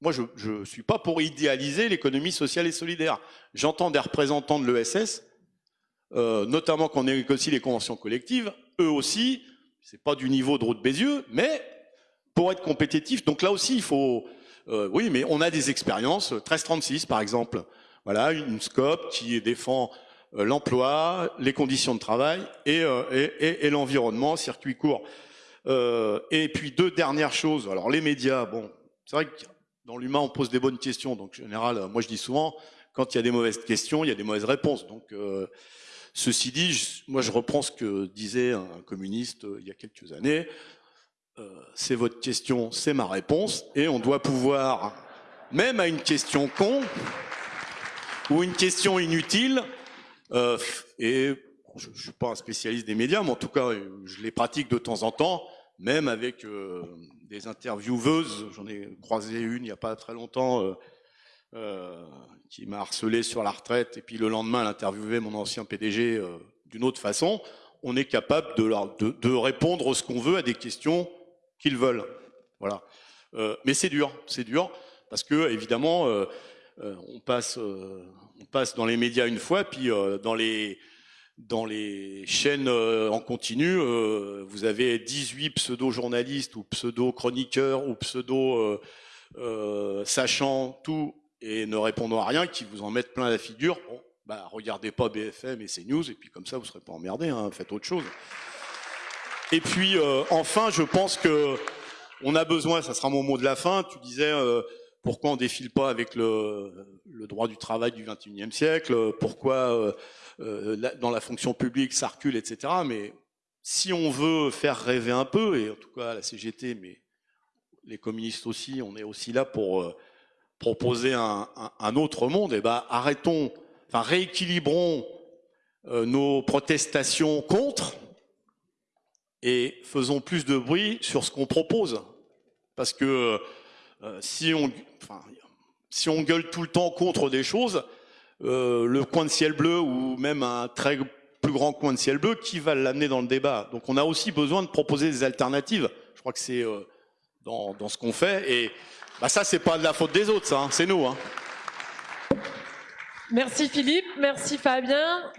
Moi, je ne suis pas pour idéaliser l'économie sociale et solidaire. J'entends des représentants de l'ESS, euh, notamment qu'on négocie les conventions collectives, eux aussi, c'est pas du niveau de route Bézieux, mais pour être compétitif, donc là aussi, il faut... Euh, oui, mais on a des expériences, 1336 par exemple, voilà, une scope qui défend euh, l'emploi, les conditions de travail et, euh, l'environnement, circuit court. Euh, et puis deux dernières choses, alors les médias, bon, c'est vrai que dans l'humain, on pose des bonnes questions. Donc, en général, moi, je dis souvent, quand il y a des mauvaises questions, il y a des mauvaises réponses. Donc, ceci dit, moi, je reprends ce que disait un communiste il y a quelques années. C'est votre question, c'est ma réponse. Et on doit pouvoir, même à une question con ou une question inutile, euh, et je ne suis pas un spécialiste des médias, mais en tout cas, je les pratique de temps en temps, même avec euh, des intervieweuses. J'en ai croisé une il n'y a pas très longtemps euh, qui m'a harcelé sur la retraite et puis le lendemain elle interviewait mon ancien PDG d'une autre façon. On est capable de, de, répondre ce qu'on veut à des questions qu'ils veulent. Voilà. Mais c'est dur, c'est dur parce que évidemment on passe on passe dans les médias une fois puis dans les dans les chaînes euh, en continu, euh, vous avez 18 pseudo-journalistes ou pseudo-chroniqueurs ou pseudo-sachant euh, tout et ne répondant à rien, qui vous en mettent plein la figure. Bon, bah, regardez pas BFM et CNews, et puis comme ça, vous serez pas emmerdé, hein, faites autre chose. Et puis, enfin, je pense que on a besoin, ça sera mon mot de la fin, tu disais pourquoi on défile pas avec le, droit du travail du 21e siècle, pourquoi euh, dans la fonction publique, ça recule, etc. Mais si on veut faire rêver un peu, et en tout cas la CGT, mais les communistes aussi, on est aussi là pour euh, proposer un, autre monde, et eh ben arrêtons, enfin rééquilibrons euh, nos protestations contre et faisons plus de bruit sur ce qu'on propose. Parce que euh, si, on, enfin, si on gueule tout le temps contre des choses, euh, le coin de ciel bleu ou même un très plus grand coin de ciel bleu, qui va l'amener dans le débat? Donc on a aussi besoin de proposer des alternatives. Je crois que c'est euh, dans, ce qu'on fait. Et bah, ça, c'est pas de la faute des autres, hein, c'est nous. Hein. Merci Philippe, merci Fabien.